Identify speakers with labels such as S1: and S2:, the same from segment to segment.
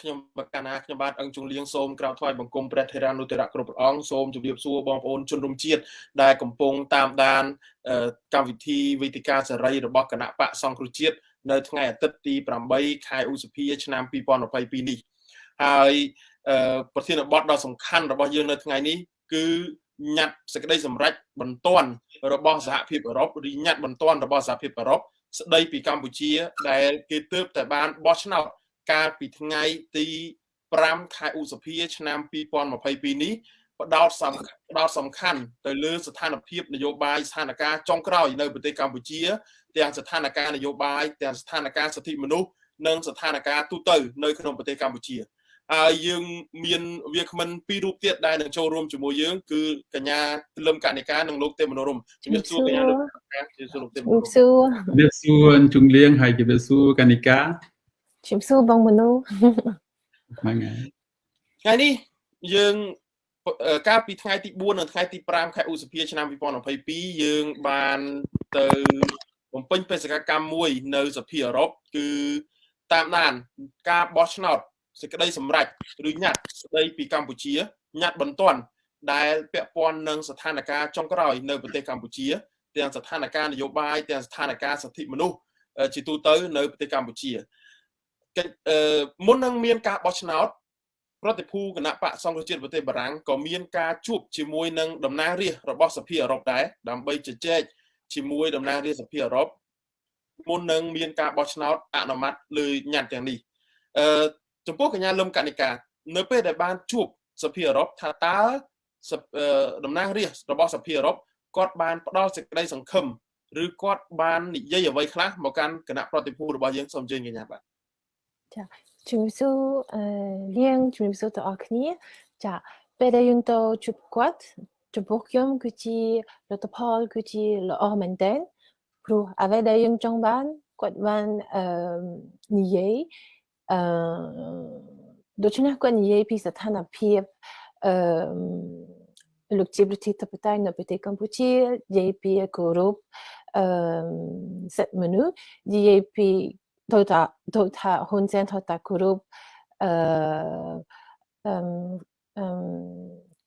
S1: ខ្ញុំបកណាខ្ញុំបាទអង្គជុងលៀងសូមក្រោបថ្វាយបង្គំព្រះថេរានុទរៈគ្រប់ព្រះអង្គសូមជម្រាបសួរបងប្អូនជនរួមជាតិដែលកំពុងតាមដានកម្មវិធីវេទិកាសេរីរបស់គណៈបកសង្គ្រោះជាតិនៅថ្ងៃអាទិត្យទី8ខែឧសភាឆ្នាំ2022នេះហើយប្រធានបទដ៏សំខាន់របស់យើងនៅថ្ងៃនេះគឺញត្តិសេចក្តីសម្រេចបន្ទាន់របស់សហភាពអឺរ៉ុបឬញត្តិបន្ទាន់របស់សហភាពអឺរ៉ុបស្ដីពីកម្ពុជាដែលគេទើបតែបានបោះឆ្នោត កាលពីថ្ងៃទី5ខែឧសភា ឆ្នាំ2022នេះផ្ដោតសំផ្ដោតសំខាន់ទៅលើស្ថានភាពនយោបាយស្ថានភាពចុងក្រោយនៅប្រទេសកម្ពុជា ទាំងស្ថានភាពនយោបាយទាំងស្ថានភាពសិទ្ធិមនុស្សនិងស្ថានភាពទូទៅនៅក្នុងប្រទេសកម្ពុជាហើយយើងមានវាគ្មិនពីររូបទៀតដែលនឹងចូលរួមជាមួយយើងគឺកញ្ញាលឹមកនិកានិងលោកទេមនោរមជំរាបសួរកញ្ញាលឹមកនិកាជំរាបសួរលោកទេមនោរមជំរាបសួរ
S2: ជំរាបសួរជុងលៀងហើយជំរាបសួរកនិកា
S3: ជំ រាបសួរបងមនោ
S2: ហ្នឹងហើយ
S1: ថ្ងៃនេះយើងកាលពីថ្ងៃទី4និងថ្ងៃទី5ខែឧសភាឆ្នាំ2022យើងបានទៅបំពេញបេសកកម្មមួយនៅសភាអឺរ៉ុបគឺតាមដានការបោះឆ្នោតសេចក្តីសម្រេចឬញត្តិស្តីពីកម្ពុជាញត្តិបន្ទាន់ដែលពាក់ព័ន្ធនឹងស្ថានភាពចុងក្រោយនៅប្រទេសកម្ពុជា ទាំងស្ថានភាពនយោបាយទាំងស្ថានភាពសិទ្ធិមនុស្សជាទូទៅនៅប្រទេសកម្ពុជា មុននឹងមានការបោះឆ្នោតប្រតិភូគណៈបកសង្គ្រោះជាតិប្រទេសបារាំងក៏មានការជួបជាមួយនឹងតំណាងរាស្ត្ររបស់សភាអឺរ៉ុបដែរដើម្បីជជែកជាមួយតំណាងរាស្ត្រសភាអឺរ៉ុបមុននឹងមានការបោះឆ្នោតអនុម័តលើញត្តិទាំងនេះអឺចំពោះកញ្ញាលឹមកនិកានៅពេលដែលបានជួបសភាអឺរ៉ុបថាតើតំណាងរាស្ត្ររបស់សភាអឺរ៉ុបគាត់បានផ្ដល់សេចក្តីសង្ឃឹមឬគាត់បាននិយាយអ្វីខ្លះមកកាន់គណៈប្រតិភូរបស់យើងសូមអញ្ជើញកញ្ញាបាទ
S3: ចាជំរាបសួរអឺលៀងជំរាបសួរទៅអរគ្នាចាពេលដែលយើងទៅជួបគាត់ចំពោះខ្ញុំគឺជាលទ្ធផលគឺជាល្អមែនទែនព្រោះអ្វីដែលយើងចង់បានគាត់បានអឺនិយាយអឺដូច្នេះគាត់និយាយពីស្ថានភាពអឺលោកជាប្រធានាធិបតីនៅប្រទេសកម្ពុជានិយាយពីគោរពអឺសិទ្ធិមនុស្សនិយាយពី ទៅថាទៅថាហ៊ុនសែនទៅថាគោរពអឺអឺ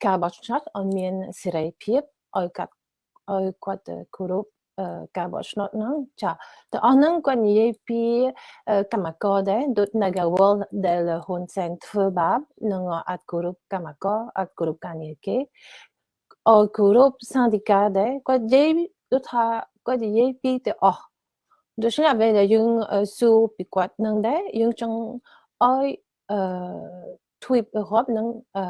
S3: ការបោះឆ្នោតអត់មានសេរីភាពឲ្យកាត់ឲ្យគាត់គោរពការបោះឆ្នោតហ្នឹងចាតើអស់ហ្នឹងគាត់និយាយពីកម្មករដែរដូច Nagawal ដែលហ៊ុនសែនធ្វើបាបនឹងអត់គោរពកម្មករអត់គោរពការងារគេអត់គោរពសន្តិការដែរគាត់និយាយដូចថាគាត់និយាយពីទៅអស់ ដូច្នេះអ្វីដែលយើងស៊ូពីគាត់នឹងដែរយើងចង់ឲ្យអឺទ្វីបអឺរ៉ុបនិងអឺ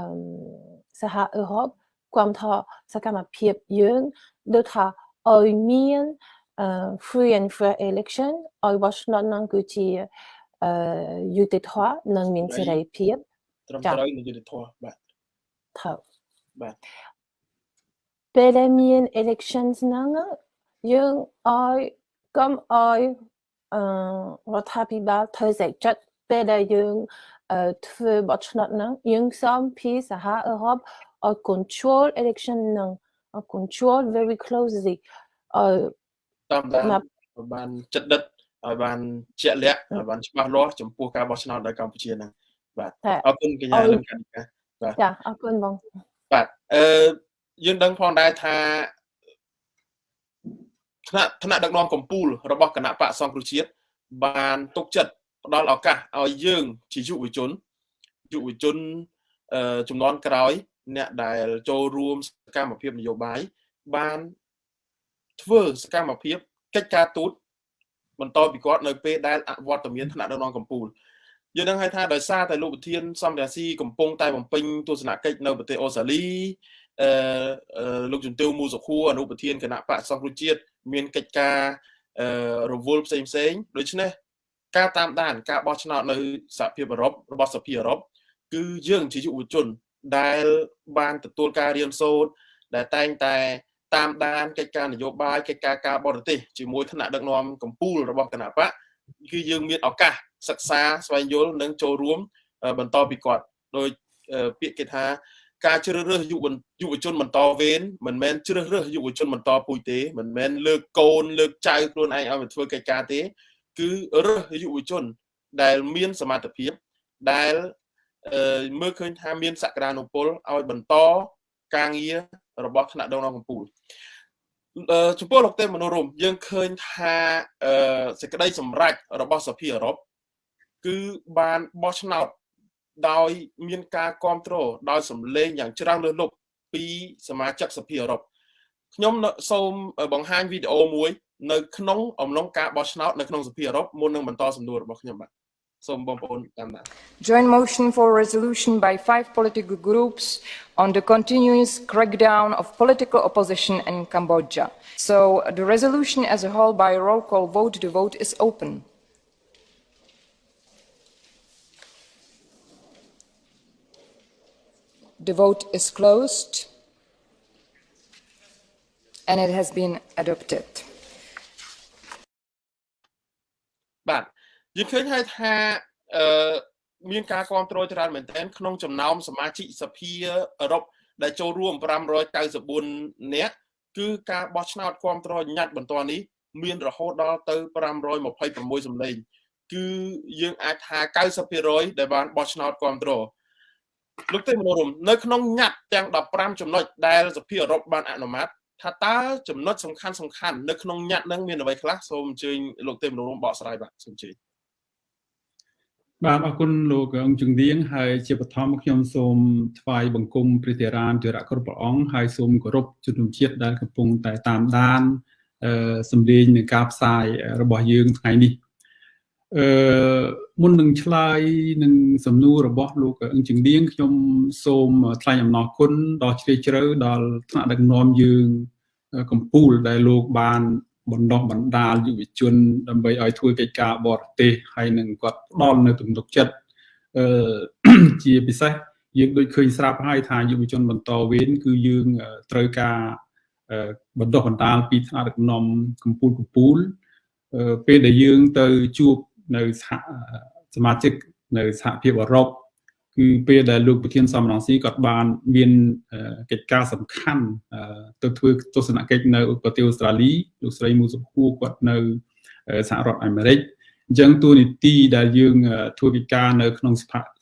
S3: សហអឺរ៉ុបគាំទ្រសកម្មភាពយើងដូចថាឲ្យមាន free and fair election ឲ្យបោះឆ្នោតនឹងគឺជាអឺយុត្តិធម៌និងមានសេរីភាព
S1: ត្រឹមត្រូវនិងយុត្តិធម៌បាទ
S3: ត្រូវ
S1: បាទ
S3: ពេលដែលមាន elections ហ្នឹងយើងឲ្យ កុំឲ្យអឺរដ្ឋាភិបាលធ្វើសេចក្ដីពេលដែលយើងធ្វើបោះឆ្នោតហ្នឹងយើងសូមពីសហអឺរ៉ុបឲ្យ control election ហ្នឹង control very closely ឲ្យ
S1: តាមដានបានចិត្តដិតឲ្យបានជាក់លាក់ឲ្យបានច្បាស់លាស់ចំពោះការបោះឆ្នោតនៅកម្ពុជាហ្នឹងបាទអរគុណកញ្ញាលឹមកនិកា
S3: បាទចាអរគុណបង
S1: បាទអឺយើងដឹងផងដែរថា ថ្នាក់ថ្នាក់ដឹកនាំកម្ពុជារបស់គណៈបកសង្គ្រោះជាតិបានទុកចិត្តផ្ដល់ឱកាសឲ្យយើងជាយុវជនយុវជនចំនួនក្រោយ អ្នកដែលចូលរួមសកម្មភាពនយោបាយបានធ្វើសកម្មភាពកិច្ចការទូតបន្តពីគាត់នៅពេលដែលអវត្តមានថ្នាក់ដឹកនាំកម្ពុជាយើងនឹងឲ្យថាដោយសារតែលោកប្រធានសំរាស៊ីកំពុងតែបំពេញទស្សនកិច្ចនៅប្រទេសអូស្ត្រាលីអឺលោកជំទាវមូសុខួរអនុប្រធានគណៈបកសង្គ្រោះជាតិ មានកិច្ចការអឺរវល់ផ្សេងផ្សេងដូច្នេះការតាមដានការបោះឆ្នោតនៅសហភាពអឺរ៉ុបរបស់សភាអឺរ៉ុបគឺយើងជាយុវជន ដែលបានទទួលការរៀនសូត្រដែលតែងតែតាមដានកិច្ចការនយោបាយកិច្ចការការបរទេសជាមួយថ្នាក់ដឹកនាំកម្ពុជារបស់គណៈបកគឺយើងមានឱកាសសិក្សាស្វែងយល់និងចូលរួមបន្តពីគាត់ដោយពាក្យគេថា ការជ្រើសរើសយុវយុវជនបន្តវេនមិនមែនជ្រើសរើសយុវជនបន្តពូជទេមិនមែនលើកកូនលើកចៅខ្លួនឯងឲ្យមកធ្វើកិច្ចការទេ គឺរើសយុវជនដែលមានសមត្ថភាពដែលមើលឃើញថាមានសក្តានុពលឲ្យបន្តការងាររបស់ថ្នាក់ដឹកនាំកម្ពុជាចំពោះលោកទេមនោរមយើងឃើញថាសេចក្តីសម្រេចរបស់សភាអឺរ៉ុបគឺបានបោះឆ្នោត ដោយមានការគ្រប់គ្រងដោយសម្លេងយ៉ាងច្រើនលើសលប់ពីសមាជិកសភាអឺរ៉ុបខ្ញុំសូមបង្ហាញវីដេអូមួយ នៅក្នុងអំឡុងការបោះឆ្នោតនៅក្នុងសភាអឺរ៉ុបមុននឹងបន្តសំណួររបស់ខ្ញុំបាទ
S4: Joint motion for resolution by five political groups on the continuous crackdown of political opposition in Cambodia. So the resolution as a whole by roll call vote, the vote is open. The vote is closed and it has been adopted.
S1: បាទយើងឃើញហើយថាអឺមានការគ្រប់គ្រងច្រើនមែនទែនក្នុងចំណោមសមាជិកសភាអឺរ៉ុបដែលចូលរួម594នាក់គឺការបោះឆ្នោតគ្រប់គ្រងញត្តិបន្តនេះមានរហូតដល់ទៅ526សម្លេងគឺយើងអាចថា90%ដែលបានបោះឆ្នោតគ្រប់គ្រង លោកទេមនោរមនៅក្នុងញត្តិទាំង15ចំណុចដែលសភាអឺរ៉ុបបានអនុម័តថាតើចំណុចសំខាន់សំខាន់នៅក្នុងញត្តិនឹងមានអ្វីខ្លះសូមអញ្ជើញលោកទេមនោរមបកស្រាយបាទសូមអញ្ជើញ
S2: បាទអរគុណលោកអង្គជំនាញហើយជាបឋមខ្ញុំសូមថ្វាយបង្គំព្រះធរានធរៈគ្រប់ព្រះអង្គហើយសូមគោរពជំនុំជាតិដែលកំពុងតែតាមដានអឺសម្លេងនៃការផ្សាយរបស់យើងថ្ងៃនេះ អឺមុននឹងឆ្លើយនឹងសំណួររបស់លោកអង្គជំនាញខ្ញុំសូមថ្លែងអំណរគុណដល់ជ្រាលជ្រៅដល់ថ្នាក់ដឹកនាំយើងកម្ពុជាដែលលោកបានបណ្ដោះបណ្ដាលយុវជនដើម្បីឲ្យធ្វើកិច្ចការបរទេសហើយនឹងគាត់ផ្ដល់នៅទំនុកចិត្តអឺជាពិសេសយើងដូចឃើញស្រាប់ហើយថាយុវជនបន្តវេនគឺយើងត្រូវការបណ្ដោះបណ្ដាលពីថ្នាក់ដឹកនាំកម្ពុជាកម្ពុជាពេលដែលយើងទៅជួប នៅសហសមាជិកនៅសហភាពអឺរ៉ុបគឺពេលដែលលោកប្រធានសំរងស៊ីគាត់បានមានកិច្ចការសំខាន់ទៅធ្វើទស្សនកិច្ចនៅប្រទេសអូស្ត្រាលីលោកស្រីមូសុខួរគាត់នៅសហរដ្ឋអាមេរិកអញ្ចឹងទូនីតិដែលយើងធ្វើកិច្ចការនៅក្នុង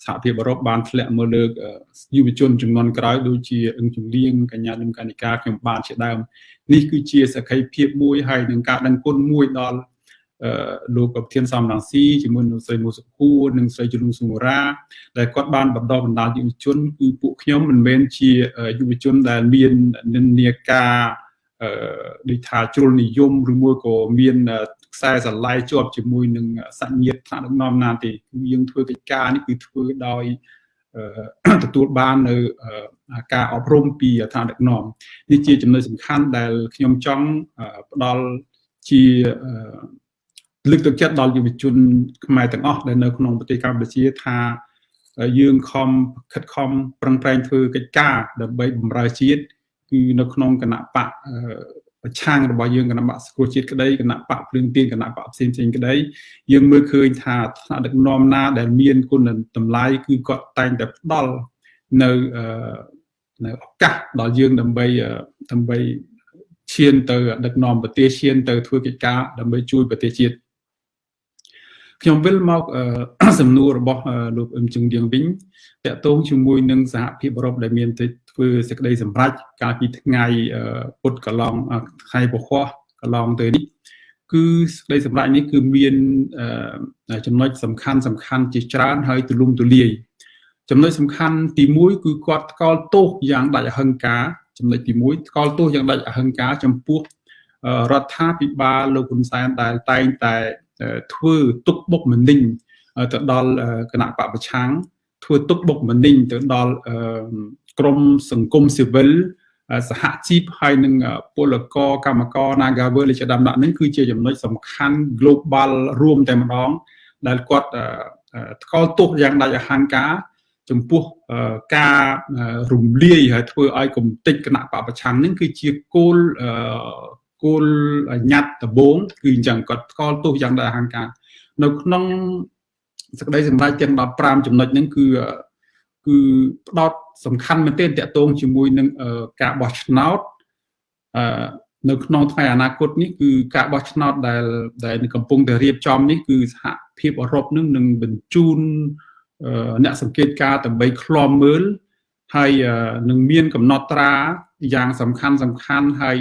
S2: សហភាពអឺរ៉ុបបានធ្លាក់មកលើកយុវជនចំនួនក្រោយដូចជាអង្គជំនាញកញ្ញាលឹមកនិកាខ្ញុំបានជាដើមនេះគឺជាសក្ខីភាពមួយហើយនឹងការដឹងគុណមួយដល់ លោកប្រធានសំរងស៊ីជាមួយនឹងស្រីមូសុខួរនិងស្រីជលុងសុមរាដែលគាត់បានបន្តបណ្ដាលយុវជនគឺពួកខ្ញុំមិនមែនជាយុវជនដែលមាននិន្នាការអឺដូចថាជ្រុលនិយមឬមួយក៏មានខ្សែស្រឡាយជាប់ជាមួយនឹងសញ្ញិតថ្នាក់ដឹកនាំណាទេគឺយើងធ្វើកិច្ចការនេះគឺធ្វើដោយទទួលបាននៅការអប់រំពីឋានដឹកនាំនេះជាចំណុចសំខាន់ដែលខ្ញុំចង់ផ្ដល់ជា លើកទឹកចិត្តដល់យុវជនខ្មែរទាំងអស់ដែលនៅក្នុងប្រទេសកម្ពុជាថាយើងខំខិតខំប្រឹងប្រែងធ្វើកិច្ចការដើម្បីបម្រើជាតិគឺនៅក្នុងគណៈបកប្រឆាំងរបស់យើងគណៈបកសកលជាតិក្តីគណៈបកភ្លើងទៀនគណៈបកផ្សេងផ្សេងក្តីយើងមើលឃើញថាថ្នាក់ដឹកនាំណា ដែលមានគុណតម្លៃគឺគាត់តែងតែផ្ដល់នៅនៅឱកាសដល់យើងដើម្បីដើម្បីឈានទៅដឹកនាំប្រទេសឈានទៅធ្វើកិច្ចការដើម្បីជួយប្រទេសជាតិ ខ្ញុំវិលមកសំណួររបស់លោកអឹមជឹងទៀងវិញតកតងជាមួយនឹងសហភាពអឺរ៉ុបដែលមានទៅធ្វើសេចក្តីសម្រេចកាលពីថ្ងៃពុតកន្លងថ្ងៃពហុកន្លងទៅនេះគឺសេចក្តីសម្រេចនេះគឺមានចំណុចសំខាន់សំខាន់ជាច្រើនហើយទូលំទូលាយចំណុចសំខាន់ទី1គឺគាត់ថ្កោលទោសយ៉ាងដាច់អហិង្ការចំណុចទី1ថ្កោលទោសយ៉ាងដាច់អហិង្ការចំពោះរដ្ឋាភិបាលលោកហ៊ុនសែនដែលតែងតែ ធ្វើទុកបុកម្នេញទៅដល់គណៈបពប្រឆាំងធ្វើទុកបុកម្នេញទៅដល់ក្រមសង្គមស៊ីវិលសហជីពហើយនឹងពលករកម្មករ Nagavel ជាដើមដាក់នេះគឺជាចំណុចសំខាន់ global រួមតែម្ដង ដែលគាត់ថ្កោលទោសយ៉ាងដាច់អហង្ការចំពោះការរំលាយហើយធ្វើឲ្យគំតិចគណៈបពប្រឆាំងនេះគឺជាគោល គោលញត្តិដំបូងគឺអញ្ចឹងគាត់ស្គាល់ទោសយ៉ាងដែរអហង្ការនៅក្នុងសក្តីសម្រេចទាំង15ចំណុចហ្នឹងគឺគឺផ្ដោតសំខាន់មែនទែនតកតងជាមួយនឹងការបោះឆ្នោតអឺនៅក្នុងថ្ងៃអនាគតនេះគឺការបោះឆ្នោតដែលដែលកំពុងតែរៀបចំនេះគឺសហភាពអឺរ៉ុបនឹងនឹងបញ្ជូនអ្នកសង្កេតការដើម្បីឃ្លាំមើល ហើយនឹងមានកំណត់ត្រាយ៉ាងសំខាន់សំខាន់ហើយ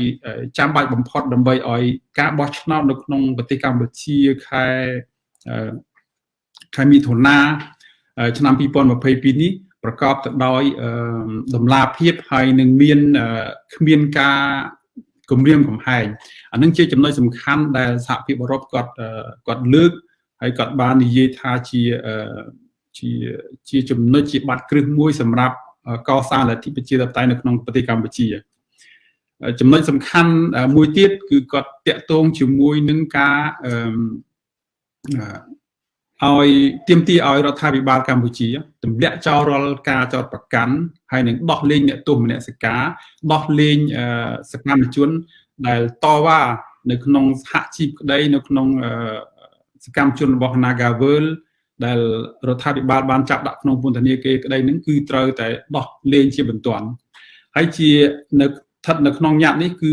S2: ចាំបាច់បំផុតដើម្បីឲ្យការបោះឆ្នោតនៅក្នុងប្រទេសកម្ពុជាខែខែមិថុនាឆ្នាំ2022នេះប្រកបទៅដោយដំណាភាពហើយនឹងមានគ្មានការគម្រាមកំហែងអានឹងជាចំណុចសំខាន់ដែលសហភាពអឺរ៉ុបគាត់គាត់លើកហើយគាត់បាននិយាយថាជាជាជាចំណុចជាបាត់គ្រឹះមួយសម្រាប់ កសាងលទ្ធិប្រជាធិបតេយ្យនៅក្នុងប្រទេសកម្ពុជាចំណុចសំខាន់មួយទៀតគឺគាត់តាក់ទងជាមួយនឹងការឲ្យទៀមទីឲ្យរដ្ឋាភិបាលកម្ពុជាទម្លាក់ចោលរាល់ការចោតប្រកាន់ហើយនឹងដោះលែងអ្នកទោសមនសិការដោះលែងសកម្មជន ដែលតវ៉ានៅក្នុងសហជីពក្តីនៅក្នុងសកម្មជនរបស់ Nagavel ដែលរដ្ឋាភិបាលបានចាប់ដាក់ក្នុងពន្ធនាគារក្តីនឹងគឺត្រូវតែដោះលែងជាបន្ទាន់ហើយជានៅស្ថិតនៅក្នុងញត្តិនេះគឺ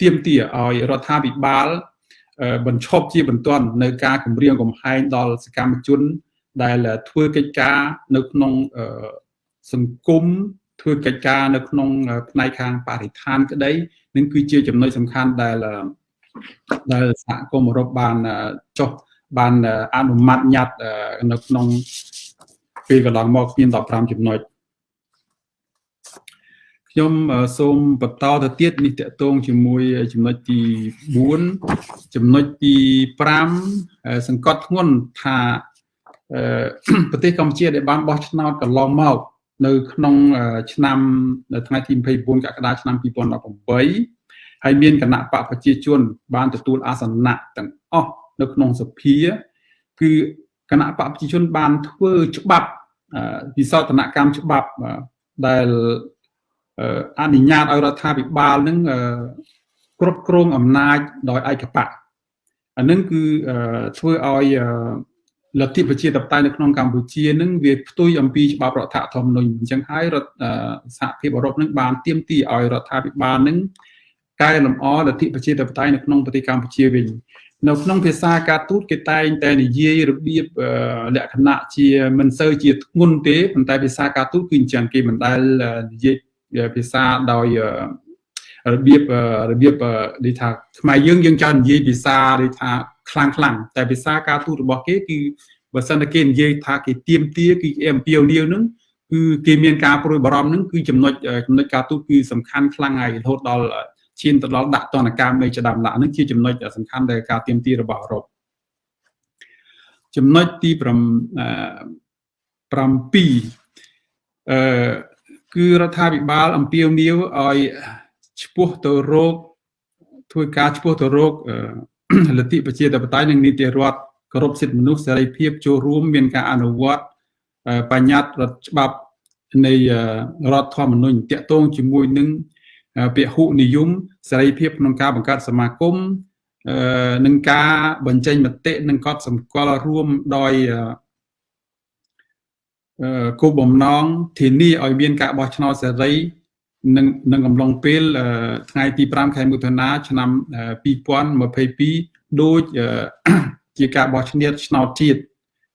S2: ទៀមទាឲ្យរដ្ឋាភិបាលបញ្ឈប់ជាបន្ទាន់នៅការគម្រាមកំហែងដល់សកម្មជន ដែលធ្វើកិច្ចការនៅក្នុងសង្គមធ្វើកិច្ចការនៅក្នុងផ្នែកខាងបរិស្ថានក្តីនឹងគឺជាចំណុចសំខាន់ដែលដែលសហគមន៍អឺរ៉ុបបានចុះ បានអនុម័តញត្តិនៅក្នុងពេលកន្លងមកមាន15ចំណុចខ្ញុំសូមបន្តទៅទៀតនេះតកតងជាមួយចំណុចទី4ចំណុចទី5សង្កត់ធ្ងន់ថាប្រទេសកម្ពុជាដែលបានបោះឆ្នោតកន្លងមក នៅក្នុងឆ្នាំនៅថ្ងៃទី24កក្កដាឆ្នាំ2018ហើយមានគណៈបកប្រជាជន បានទទួលអាសនៈទាំងអស់ នៅក្នុងសភាគឺគណៈបកប្រជាជនបានធ្វើច្បាប់វិសោធនកម្មច្បាប់ដែលអនុញ្ញាតឲ្យរដ្ឋាភិបាលនឹងគ្រប់គ្រងអំណាចដោយឯកបកអានឹងគឺធ្វើឲ្យលទ្ធិប្រជាធិបតេយ្យនៅក្នុងកម្ពុជានឹងវាផ្ទុយអំពីច្បាប់រដ្ឋធម្មនុញ្ញអញ្ចឹងហើយរដ្ឋសហភាពអឺរ៉ុបនឹងបានទាមទារឲ្យរដ្ឋាភិបាលនឹងកែលម្អលទ្ធិប្រជាធិបតេយ្យនៅក្នុងប្រទេសកម្ពុជាវិញ នៅក្នុងភាសាការទូតគេតែងតែនិយាយរបៀបលក្ខណៈជាមិនសូវជាធ្ងន់ទេប៉ុន្តែភាសាការទូតគឺអញ្ចឹងគេមិនដែលនិយាយភាសាដោយរបៀបរបៀបដូចថាខ្មែរយើងយើងច្រើននិយាយភាសាដូចថាខ្លាំងខ្លាំងតែភាសាការទូតរបស់គេគឺបើសិនតែគេនិយាយថាគេទៀមទាគឺគេអំពាវនាវនឹងគឺគេមានការព្រួយបារម្ភនឹងគឺចំណុចចំណុចការទូតគឺសំខាន់ខ្លាំងហើយរហូតដល់ ឈានទៅដល់ដាក់ទណ្ឌកម្មនៃចដាមដាក់នឹងជាចំណុចសំខាន់ដែលការទៀមទារបស់អឺរ៉ុបចំណុចទី7អឺគឺរដ្ឋាភិបាលអំពាវនាវឲ្យឈ្មោះទៅរោគធ្វើការឈ្មោះទៅរោគលទ្ធិប្រជាធិបតេយ្យនិងនីតិរដ្ឋគោរពសិទ្ធិមនុស្សសេរីភាពចូលរួមមានការអនុវត្តបញ្ញត្តិរដ្ឋច្បាប់នៃរដ្ឋធម្មនុញ្ញតាក់ទងជាមួយនឹង ពហុនិយមសេរីភាពក្នុងការបង្កើតសមាគមនឹងការបញ្ចេញមតិនិងកត់សម្គាល់រួមដោយគោលបំណងធានាឲ្យមានការបោះឆ្នោតសេរីនឹងនឹងកំឡុងពេលថ្ងៃទី5ខែមិថុនាឆ្នាំ2022ដូចជាការបោះឆ្នោតឆ្នោតជាតិ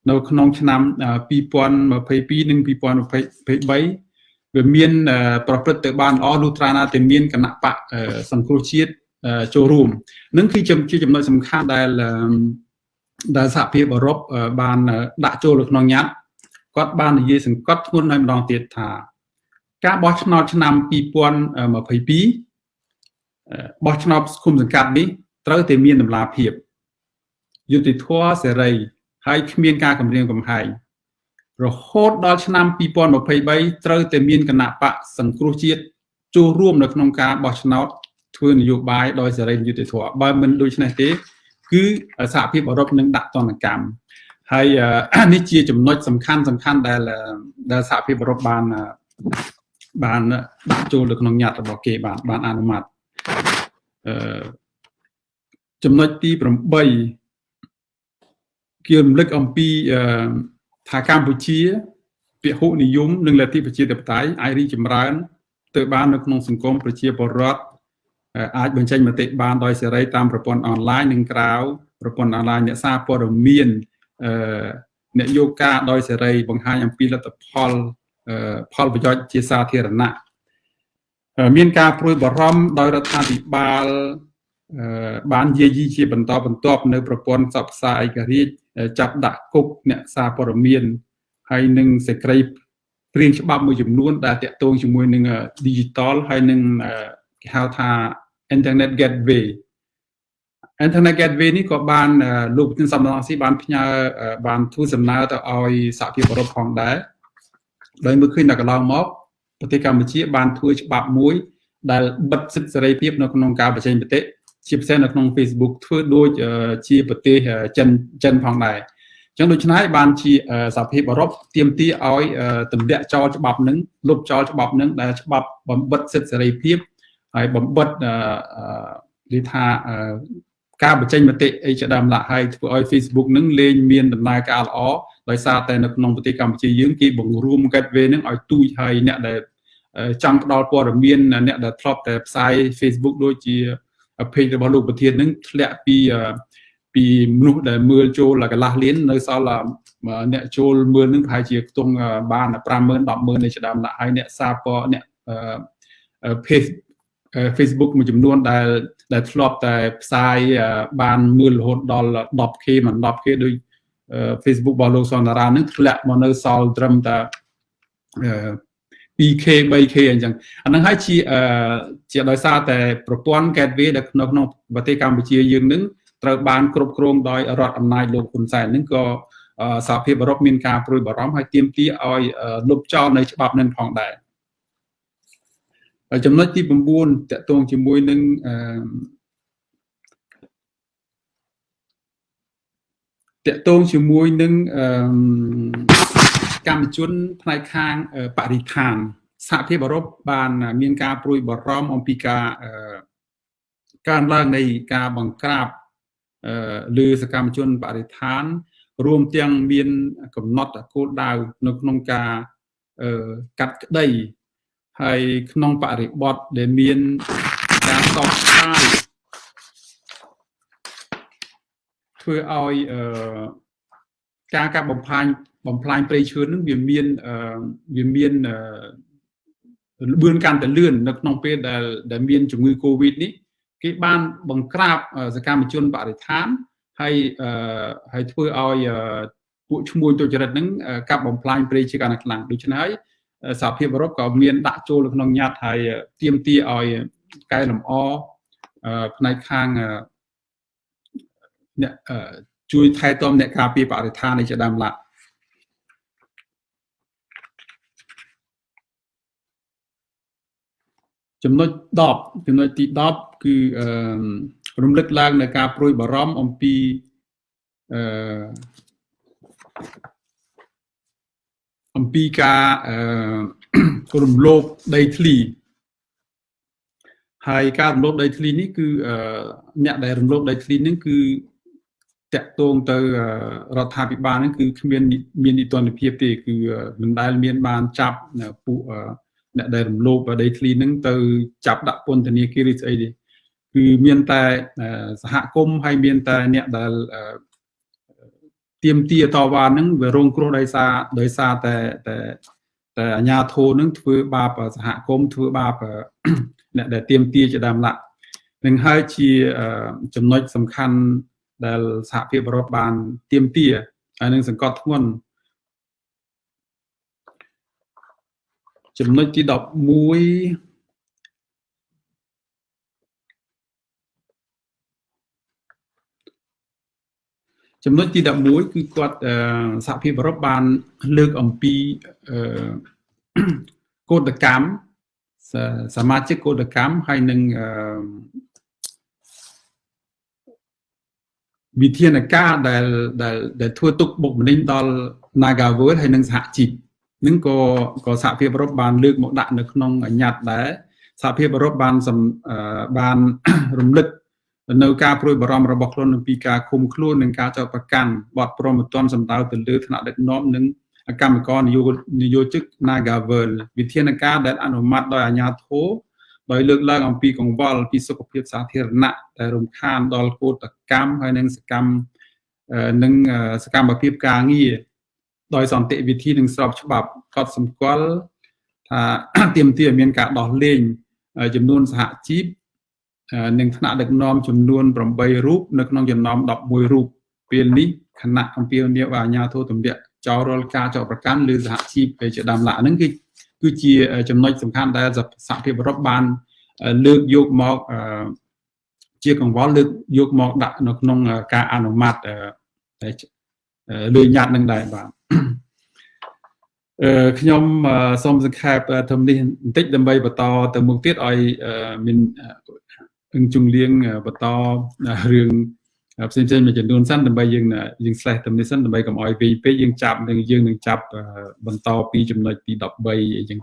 S2: នៅក្នុងឆ្នាំ2022និង2023 វាមានប្រព្រឹត្តទៅបានល្អលុះត្រាណាតែមានគណៈបកសង្គ្រោះជាតិចូលរួមនឹងគឺជាចំណុចសំខាន់ដែលដែលសហភាពអឺរ៉ុបបានដាក់ចូលនៅក្នុងញត្តិគាត់បាននិយាយសង្កត់ធ្ងន់ហើយម្ដងទៀតថា ការបោះឆ្នោតឆ្នាំ2022បោះឆ្នោតគុំសង្កាត់នេះត្រូវតែមានតម្លាភាពយុត្តិធម៌សេរីហើយគ្មានការគំរាមកំហែង រហូតដល់ឆ្នាំ2023ត្រូវតែមានគណៈបកសង្គ្រោះជាតិចូលរួមនៅក្នុងការបោះឆ្នោតធ្វើនយោបាយដោយសេរីយុត្តិធម៌បើមិនដូច្នេះទេ គឺសហភាពអឺរ៉ុបនឹងដាក់ទណ្ឌកម្មហើយនេះជាចំណុចសំខាន់សំខាន់ដែលដែលសហភាពអឺរ៉ុបបានបានដាក់ចូលទៅក្នុងញត្តិរបស់គេបានបានអនុម័តអឺចំណុចទី8គេរំលឹកអំពី ថាកម្ពុជាពហុនិយមនិងលទ្ធិប្រជាធិបតេយ្យអាចរីកចម្រើនទៅបាននៅក្នុងសង្គមប្រជាពលរដ្ឋអាចបញ្ចេញមតិបានដោយសេរីតាមប្រព័ន្ធអនឡាញនិងក្រៅប្រព័ន្ធអនឡាញអ្នកសារព័ត៌មានអ្នកយកការដោយសេរីបង្ហាញអំពីលទ្ធផលផលប្រយោជន៍ជាសាធារណៈមានការព្រួយបារម្ភដោយរដ្ឋាភិបាលបានយាយីជាបន្តបន្ទាប់នៅប្រព័ន្ធផ្សព្វផ្សាយឯករាជ្យ ចាប់ដាក់គុកអ្នកសារព័ត៌មានហើយនឹងសេចក្តីព្រៀងច្បាប់មួយចំនួន ដែលតាក់ទងជាមួយនឹង digital ហើយនឹងគេហៅថា internet gateway internet gateway នេះក៏បានលោកប្រធានសំណងស៊ីបានផ្ញើបានធ្វើសំណើទៅឲ្យសហភាពអឺរ៉ុបផងដែរដោយមើលឃើញដល់កន្លងមកប្រទេសកម្ពុជាបានធ្វើច្បាប់មួយដែលបិទសិទ្ធិសេរីភាពនៅក្នុងការបញ្ចេញមតិ ជាពិសេសនៅក្នុង Facebook ធ្វើដូចជាប្រទេសចិនចិនផងដែរអញ្ចឹងដូច្នេះបានជាសហភាពអឺរ៉ុបទាមទារឲ្យទម្លាក់ចោលច្បាប់នឹងលុបចោលច្បាប់នឹងដែលច្បាប់បំបិតសិទ្ធិសេរីភាពហើយបំបិតនិយាយថាការបញ្ចេញមតិអីជាដើមឡាក់ហើយធ្វើឲ្យ Facebook នឹងលែងមានដំណើរការល្អដោយសារតែនៅក្នុងប្រទេសកម្ពុជាយើងគេបង្រួម gateway នឹងឲ្យទូចហើយអ្នកដែលចង់ផ្ដល់ព័ត៌មានអ្នកដែលធ្លាប់តែផ្សាយ Facebook ដូចជា page របស់លោកប្រធាននឹងធ្លាក់ពីពីមនុស្សដែលមើលចូលកន្លះលាននៅសល់អ្នកចូលមើលនឹងប្រហែលជាខ្ទង់បាន50000 100,000នៃដើមឡាក់ហើយអ្នកសារពអ្នក page Facebook មួយចំនួនដែលដែលធ្លាប់តែផ្សាយបានមើលរហូតដល់ 10k មិន 10k ដូច Facebook របស់លោកសនតារានឹងធ្លាក់មកនៅសល់ត្រឹមតែ 2k 3k អញ្ចឹងអានឹងហើយជាជាដោយសារតែប្រព័ន្ធ gateway ដែលនៅក្នុងប្រទេសកម្ពុជាយើងនឹងត្រូវបានគ្រប់គ្រងដោយរដ្ឋអំណាចលោកហ៊ុនសែននឹងក៏សហភាពអឺរ៉ុបមានការព្រួយបារម្ភហើយទាមទារឲ្យលុបចោលនៅច្បាប់នឹងផងដែរចំណុចទី9តកតងជាមួយនឹងតកតងជាមួយនឹង កម្មជនផ្នែកខាងបរិស្ថានសហភាពអឺរ៉ុបបានមានការព្រួយបារម្ភអំពីការកើនឡើងនៃការបង្ក្រាបលើសកម្មជនបរិស្ថាន រួមទាំងមានកំណត់គោលដៅនៅក្នុងការកាត់ក្តីហើយក្នុងបរិបទដែលមានការតបស្តាយធ្វើឲ្យអឺការកាប់បំផ្លាញ បំផ្លាញព្រៃឈើនឹងវាមានវាមានលឿនកាន់តែលឿននៅក្នុងពេលដែលដែលមានជំងឺ Covid នេះគេបានបង្ក្រាបសកម្មជនបរិស្ថានហើយហើយធ្វើឲ្យពួកឈ្មួញទុច្ចរិតហ្នឹងកាប់បំផ្លាញព្រៃជាកាន់តែខ្លាំងដូច្នេះហើយសហភាពអឺរ៉ុបក៏មានដាក់ចូលនៅក្នុងញត្តិហើយទាមទារឲ្យកែលម្អផ្នែកខាងអ្នកជួយថែទាំអ្នកការពារបរិស្ថាននេះជាដើមឡាក់ ចំណុច10ចំណុចទី10គឺអឺរំលឹកឡើងនៅការព្រួយបារម្ភអំពីអឺអំពីការអឺរំលោភដីធ្លីហើយការរំលោភដីធ្លីនេះគឺអ្នកដែលរំលោភដីធ្លីនេះគឺតាក់ទងទៅរដ្ឋាភិបាលហ្នឹងគឺគ្មានមាននីតិរដ្ឋភាពទេគឺមិនដែលមានបានចាប់ពួក អ្នកដែលរំលោភដីធ្លីហ្នឹងទៅចាប់ដាក់ពន្ធនាគារឬស្អីទេគឺមានតែសហគមន៍ហើយមានតែអ្នកដែលទៀមទាតវ៉ានឹងវារងគ្រោះដោយសារដោយសារតែតែតែអាញាធរនឹងធ្វើបាបសហគមន៍ធ្វើបាបអ្នកដែលទៀមទាជាដើមឡាក់នឹងហើយជាចំណុចសំខាន់ដែលសហភាពអឺរ៉ុបបានទៀមទាហើយនឹងសង្កត់ធ្ងន់ ចំណុចទី11ចំណុចទី11គឺគាត់សហភាពអឺរ៉ុបបានលើកអំពីកោតកម្មសមាជិកកោតកម្មហើយនឹងវិធានការដែលដែលដែលធ្វើទុកបុកម្នេញដល់ Nagaworld ហើយនិងសហជីព នឹងក៏ក៏សហភាពអឺរ៉ុបបានលើកមកដាក់នៅក្នុងអញ្ញត្តិដែរសហភាពអឺរ៉ុបបានបានរំលឹកនៅការព្រួយបារម្ភរបស់ខ្លួនអំពីការឃុំខ្លួននិងការចោទប្រកាន់បទប្រមទ័នសម្ដៅទៅលើថ្នាក់ដឹកនាំនិងកម្មករនយោនយោជិក Nagavel វិធានការដែលអនុម័តដោយអាជ្ញាធរដោយលើកឡើងអំពីកង្វល់ពីសុខភាពសាធារណៈដែលរំខានដល់កោតកម្មហើយនិងសកម្មនិងសកម្មភាពការងារ ដោយសន្តិវិធីនិងស្របច្បាប់កត់សម្គាល់ថាទាមទារឲ្យមានការដោះលែងចំនួនសហជីពនិងថ្នាក់ដឹកនាំចំនួន8រូបនៅក្នុងចំណោម11រូបពេលនេះគណៈអំពាវនាវឲ្យអាជ្ញាធរទម្លាក់ចោលរាល់ការចោទប្រកាន់លើសហជីពជាដើមឡាហ្នឹងគឺគឺជាចំណុចសំខាន់ដែលសហភាពអឺរ៉ុបបានលើកយកមកជាកង្វល់លើកយកមកដាក់នៅក្នុងការអនុម័ត លើញត្តិនឹងដែរបាទអឺខ្ញុំសូមសង្ខេបធំនេះបន្តិចដើម្បីបន្តទៅមុខទៀតឲ្យមានអង្គជំលៀងបន្តរឿងផ្សេងផ្សេងមួយចំនួនសិនដើម្បីយើងយើង slash ទៅនេះសិនដើម្បីកុំឲ្យវែងពេកយើងចាប់នឹងយើងនឹងចាប់បន្តពីចំណុចទី13អីចឹង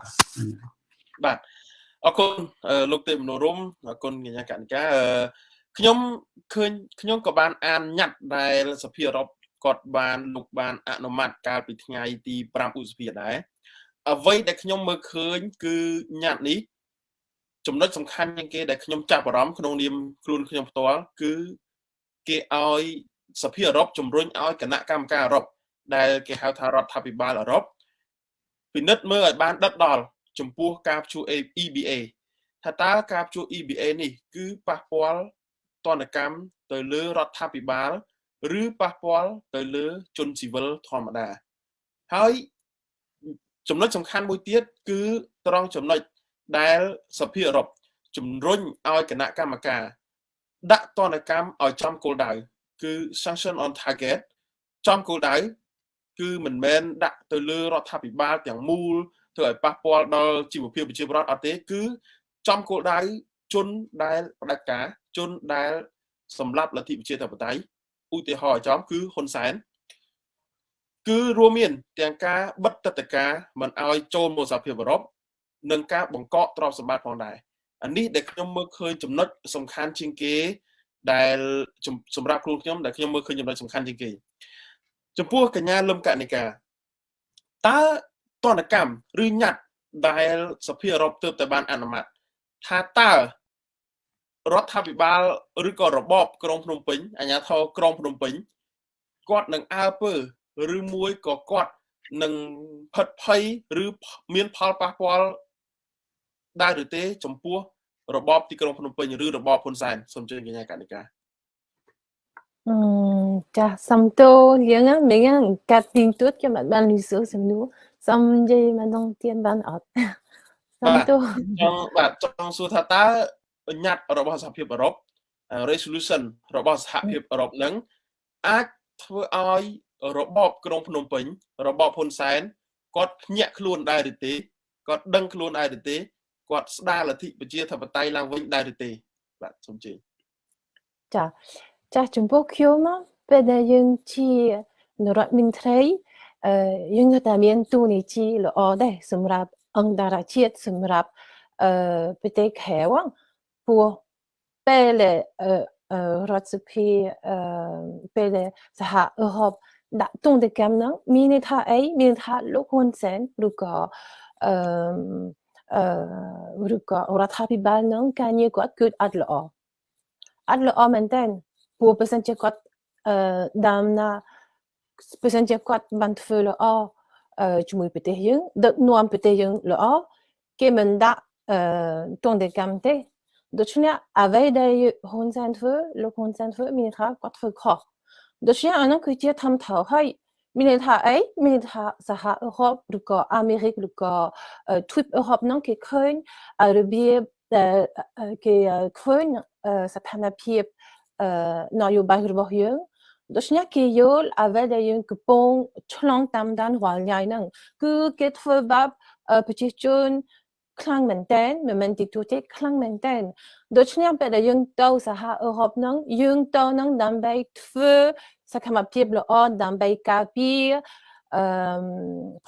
S1: បាទអរគុណលោកទេមនោរមអរគុណកញ្ញាកនិកាខ្ញុំឃើញខ្ញុំក៏បានអានញត្តិដែលសភាអឺរ៉ុប គាត់បានលោកបានអនុម័តកាលពីថ្ងៃទី5ឧសភាដែរអ្វីដែលខ្ញុំមើលឃើញ គឺញត្តិនេះចំណុចសំខាន់ជាងគេដែលខ្ញុំចាប់អារម្មណ៍ក្នុងនាមខ្លួនខ្ញុំផ្ទាល់គឺគេឲ្យសភាអឺរ៉ុបជំរុញឲ្យគណៈកម្មការអឺរ៉ុបដែលគេហៅថារដ្ឋាភិបាលអឺរ៉ុបពិនិត្យមើលឲ្យបានដិតដល់ចំពោះការព្យួរ EBA ថាតើការព្យួរ EBA នេះ គឺប៉ះពាល់តនកម្មទៅលើរដ្ឋាភិបាល ឬប៉ះពាល់ទៅលើជនស៊ីវិលធម្មតាហើយចំណុចសំខាន់មួយទៀតគឺត្រង់ចំណុចដែលសភាអឺរ៉ុបជំរុញឲ្យគណៈកម្មការដាក់ទណ្ឌកម្មឲ្យចំគោលដៅគឺ sanction on target ចំគោលដៅគឺមិនមែនដាក់ទៅលើរដ្ឋាភិបាលទាំងមូលធ្វើឲ្យប៉ះពាល់ដល់ជីវភាពប្រជាពលរដ្ឋអត់ទេ គឺចំគោលដៅជនដែលផ្ដាច់ការជនដែលសម្លាប់លទ្ធិប្រជាធិបតេយ្យ ឧទាហរណ៍ចំគឺហ៊ុនសែនគឺរួមមាន ទាំងការបិទទឹកតការមិនឲ្យចូលមកសហភាពអឺរ៉ុបនិងការបង្កកទ្រព្យសម្បត្តិផងដែរអានេះដែលខ្ញុំមើលឃើញចំណុចសំខាន់ជាងគេ ដែលសម្រាប់ខ្លួនខ្ញុំដែលខ្ញុំមើលឃើញចំណុចសំខាន់ជាងគេចំពោះកញ្ញាលឹមកនិកាតើតនកម្មឬញត្តិដែលសភាអឺរ៉ុបទើបតែបានអនុម័តថាតើ រដ្ឋាភិបាលឬក៏របបក្រុងភ្នំពេញអាជ្ញាធរក្រុងភ្នំពេញគាត់នឹងអើពើឬមួយក៏គាត់នឹងផិតភ័យឬមានផលប៉ះពាល់ដែរឬទេ ចំពោះរបបទីក្រុងភ្នំពេញឬរបបហ៊ុនសែនសូមជឿកញ្ញាកនិកា
S3: អឺចាសំតូលៀងមិញកាត់ទីទួតខ្ញុំអត់បានលឺសួរសំណួរសំនិយាយមកដងទៀនបានអត់
S1: សំតូចង់បាទចង់សួរថាតើ បញ្ញត្តិរបស់សហភាពអឺរ៉ុប resolution របស់សហភាពអឺរ៉ុបនឹងអាចធ្វើឲ្យរបបក្រុងភ្នំពេញ របបហ៊ុនសែនគាត់ភ្ញាក់ខ្លួនដែរឬទេគាត់ដឹងខ្លួនដែរឬទេគាត់ស្ដារលទ្ធិប្រជាធិបតេយ្យឡើងវិញដែរឬទេបាទសូមជឿ
S3: ចាចាចំពោះខ្ញុំពេលដែលយើងជានរដ្ឋមន្ត្រីអឺយើងនៅតែមានទូនីតិល្អដែរសម្រាប់អង្គការជាតិសម្រាប់អឺប្រទេសខែវ ព្រោះពេលអឺរដ្ឋសភាអឺពេលសហអឺរ៉ុបដាក់ទងទៅកម្មហ្នឹងមានន័យថាអីមានថាលោកហ៊ុនសែនឬក៏អឺឬក៏រដ្ឋាភិបាលនឹងការងារគាត់គឺអត់ល្អអត់ល្អមែនតើព្រោះបើសិនជាគាត់អឺដើមណាបើសិនជាគាត់បានធ្វើល្អអឺជាមួយប្រទេសយើងដឹកនាំប្រទេសយើងល្អគេមិនដាក់អឺទងតែកម្មទេដូច្នេះអ្វីដែលហ៊ុនសែនធ្វើលោកហ៊ុនសែនធ្វើមានថាគាត់ធ្វើខុសដូច្នេះអានោះគឺជាធម្មតាហើយមានន័យថាអីមានន័យថាសហអឺរ៉ុបឬក៏អាមេរិកឬក៏ទ្វីបអឺរ៉ុបនោះគេឃើញរបៀបដែលគេឃើញស្ថានភាពនយោបាយរបស់យើងដូច្នេះគេយល់អ្វីដែលយើងកំពុងឆ្លងតាមដានរាល់ថ្ងៃហ្នឹងគឺគេធ្វើបាបប្រជាជន ខ្លាំងមែនតើមិនមែនទីទូទេខ្លាំងមែនតើដូច្នេះពេលដែលយើងទៅសហអឺរ៉ុបហ្នឹងយើងទៅហ្នឹងដើម្បីធ្វើសកម្មភាពល្អដើម្បីការពារអឺ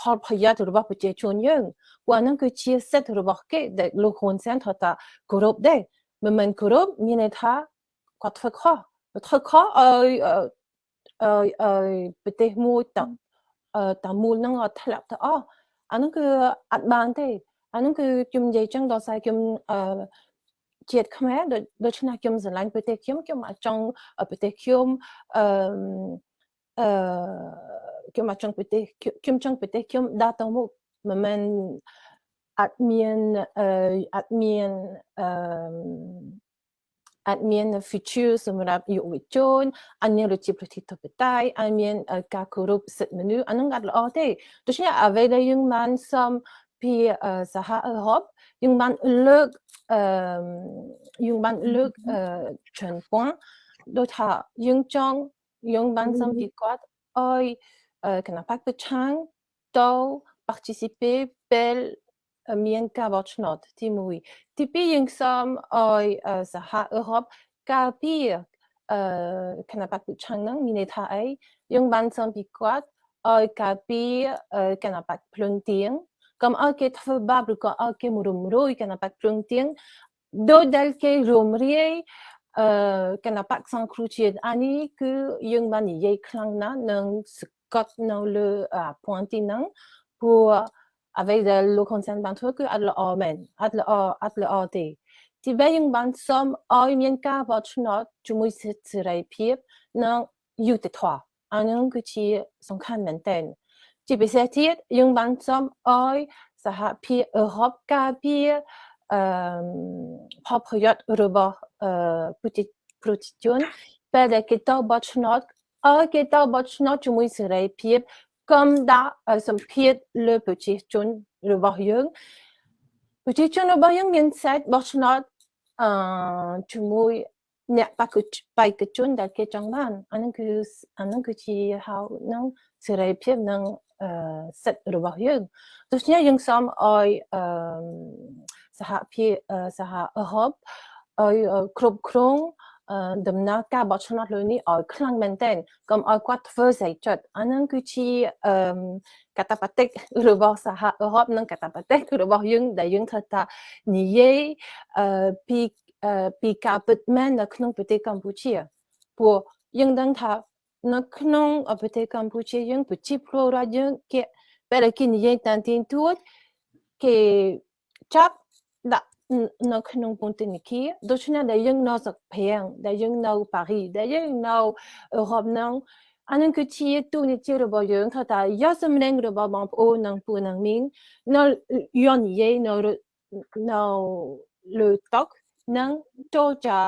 S3: ផលប្រយោជន៍របស់ប្រជាជនយើងព្រោះហ្នឹងគឺជាសិទ្ធិរបស់គេដែលលោកហ៊ុនសែនថាថាគោរពដែរមិនមែនគោរពមានន័យថាគាត់ធ្វើខុសធ្វើខុសឲ្យអឺប្រទេសមួយតតាមូលហ្នឹងអត់ធ្លាក់ទៅអស់អាហ្នឹងគឺអត់បានទេ អាហ្នឹងគឺខ្ញុំនិយាយចឹងដល់សារខ្ញុំអឺជាតិខ្មែរដូច្នេះខ្ញុំស្រឡាញ់ប្រទេសខ្ញុំខ្ញុំអាចចង់ប្រទេសខ្ញុំអឺអឺខ្ញុំមកចង់ប្រទេសខ្ញុំចង់ប្រទេសខ្ញុំដើរទៅមុខមិនមែនអត់មានអឺអត់មានអឺអត់មាន feature សម្រាប់យុវជនអត់មានប្រជាប្រជាធិបតេយ្យអត់មានការគោរពសិទ្ធិមនុស្សអានឹងអត់ល្អទេដូច្នេះអ្វីដែលយើងបានសំ ពីសហអឺរ៉ុបយើងបានលើកអឺយើងបានលើកច្រើនពងដូចថាយើងចង់យើងបានសំពីគាត់ឲ្យគណៈបកប្រឆាំងទៅ participer ពេលមានការបោះឆ្នោតទី1ទី2យើងសូមឲ្យសហអឺរ៉ុបការពារអឺគណៈបកប្រឆាំងហ្នឹងមានន័យថាអីយើងបានសូមពីគាត់ឲ្យការពារគណៈបកភ្លឹងទៀង កុំឲ្យគេធ្វើបាបឬក៏ឲ្យគេមរំរួយគណៈបកភ្លឹងទៀងដោយដែលគេរំរាយអឺគណៈបកសង្គ្រោះជាតិអានេះគឺយើងបាននិយាយខ្លាំងណាស់នឹងសកត់នៅលើពងទីហ្នឹងព្រោះអ្វីដែលលោកហ៊ុនសែនបានធ្វើគឺអត់ល្អមែនអត់ល្អអត់ល្អទេទីបីយើងបានសុំឲ្យមានការបោះឆ្នោតជាមួយសិទ្ធិសេរីភាពនិងយុត្តិធម៌អានឹងគឺជាសំខាន់មែនទែន ជាពិសេសទៀតយើងបានសុំឲ្យសហភាពអឺរ៉ុបការពារអឺផលប្រយោជន៍របស់អឺប្រជាប្រជាជនពេលដែលគេទៅបោះឆ្នោតឲ្យគេទៅបោះឆ្នោតជាមួយសេរីភាពកុំដាក់សម្ពាធលើប្រជាជនរបស់យើងប្រជាជនរបស់យើងមានសេតបោះឆ្នោតអឺជាមួយ អ្នកបកបៃកជនដែលគេចង់បានអានឹងគឺអានឹងគឺជាហៅនឹងសេរីភាពនិងសិទ្ធិរបស់យើងដូច្នេះយើងសូមឲ្យអឺសហភាពសហអឺរ៉ុបឲ្យគ្រប់គ្រងដំណើរការបោះឆ្នោតលើនេះឲ្យខ្លាំងមែនទែនកុំឲ្យគាត់ធ្វើស្អីចិត្តអានឹងគឺជាអឺកតាបតិករបស់សហអឺរ៉ុបនិងកតាបតិករបស់យើងដែលយើងធ្វើថានិយាយអឺពី ពីការពិតមែននៅក្នុងប្រទេសកម្ពុជាព្រោះយើងដឹងថានៅក្នុងប្រទេសកម្ពុជាយើងប្រជាពលរដ្ឋយើងគេពេលគេនិយាយតាមទីទួតគេចាប់ដាក់នៅក្នុងពន្ធនាគារដូច្នេះដែលយើងនៅស្រុកព្រាំងដែលយើងនៅប៉ារីដែលយើងនៅអឺរ៉ុបហ្នឹងអានឹងគឺជាទូនីតិរបស់យើងថាតើយកសម្លេងរបស់បងប្អូននិងពូនិងមីងនៅយន់និយាយនៅនៅលើតុក និងចូលចា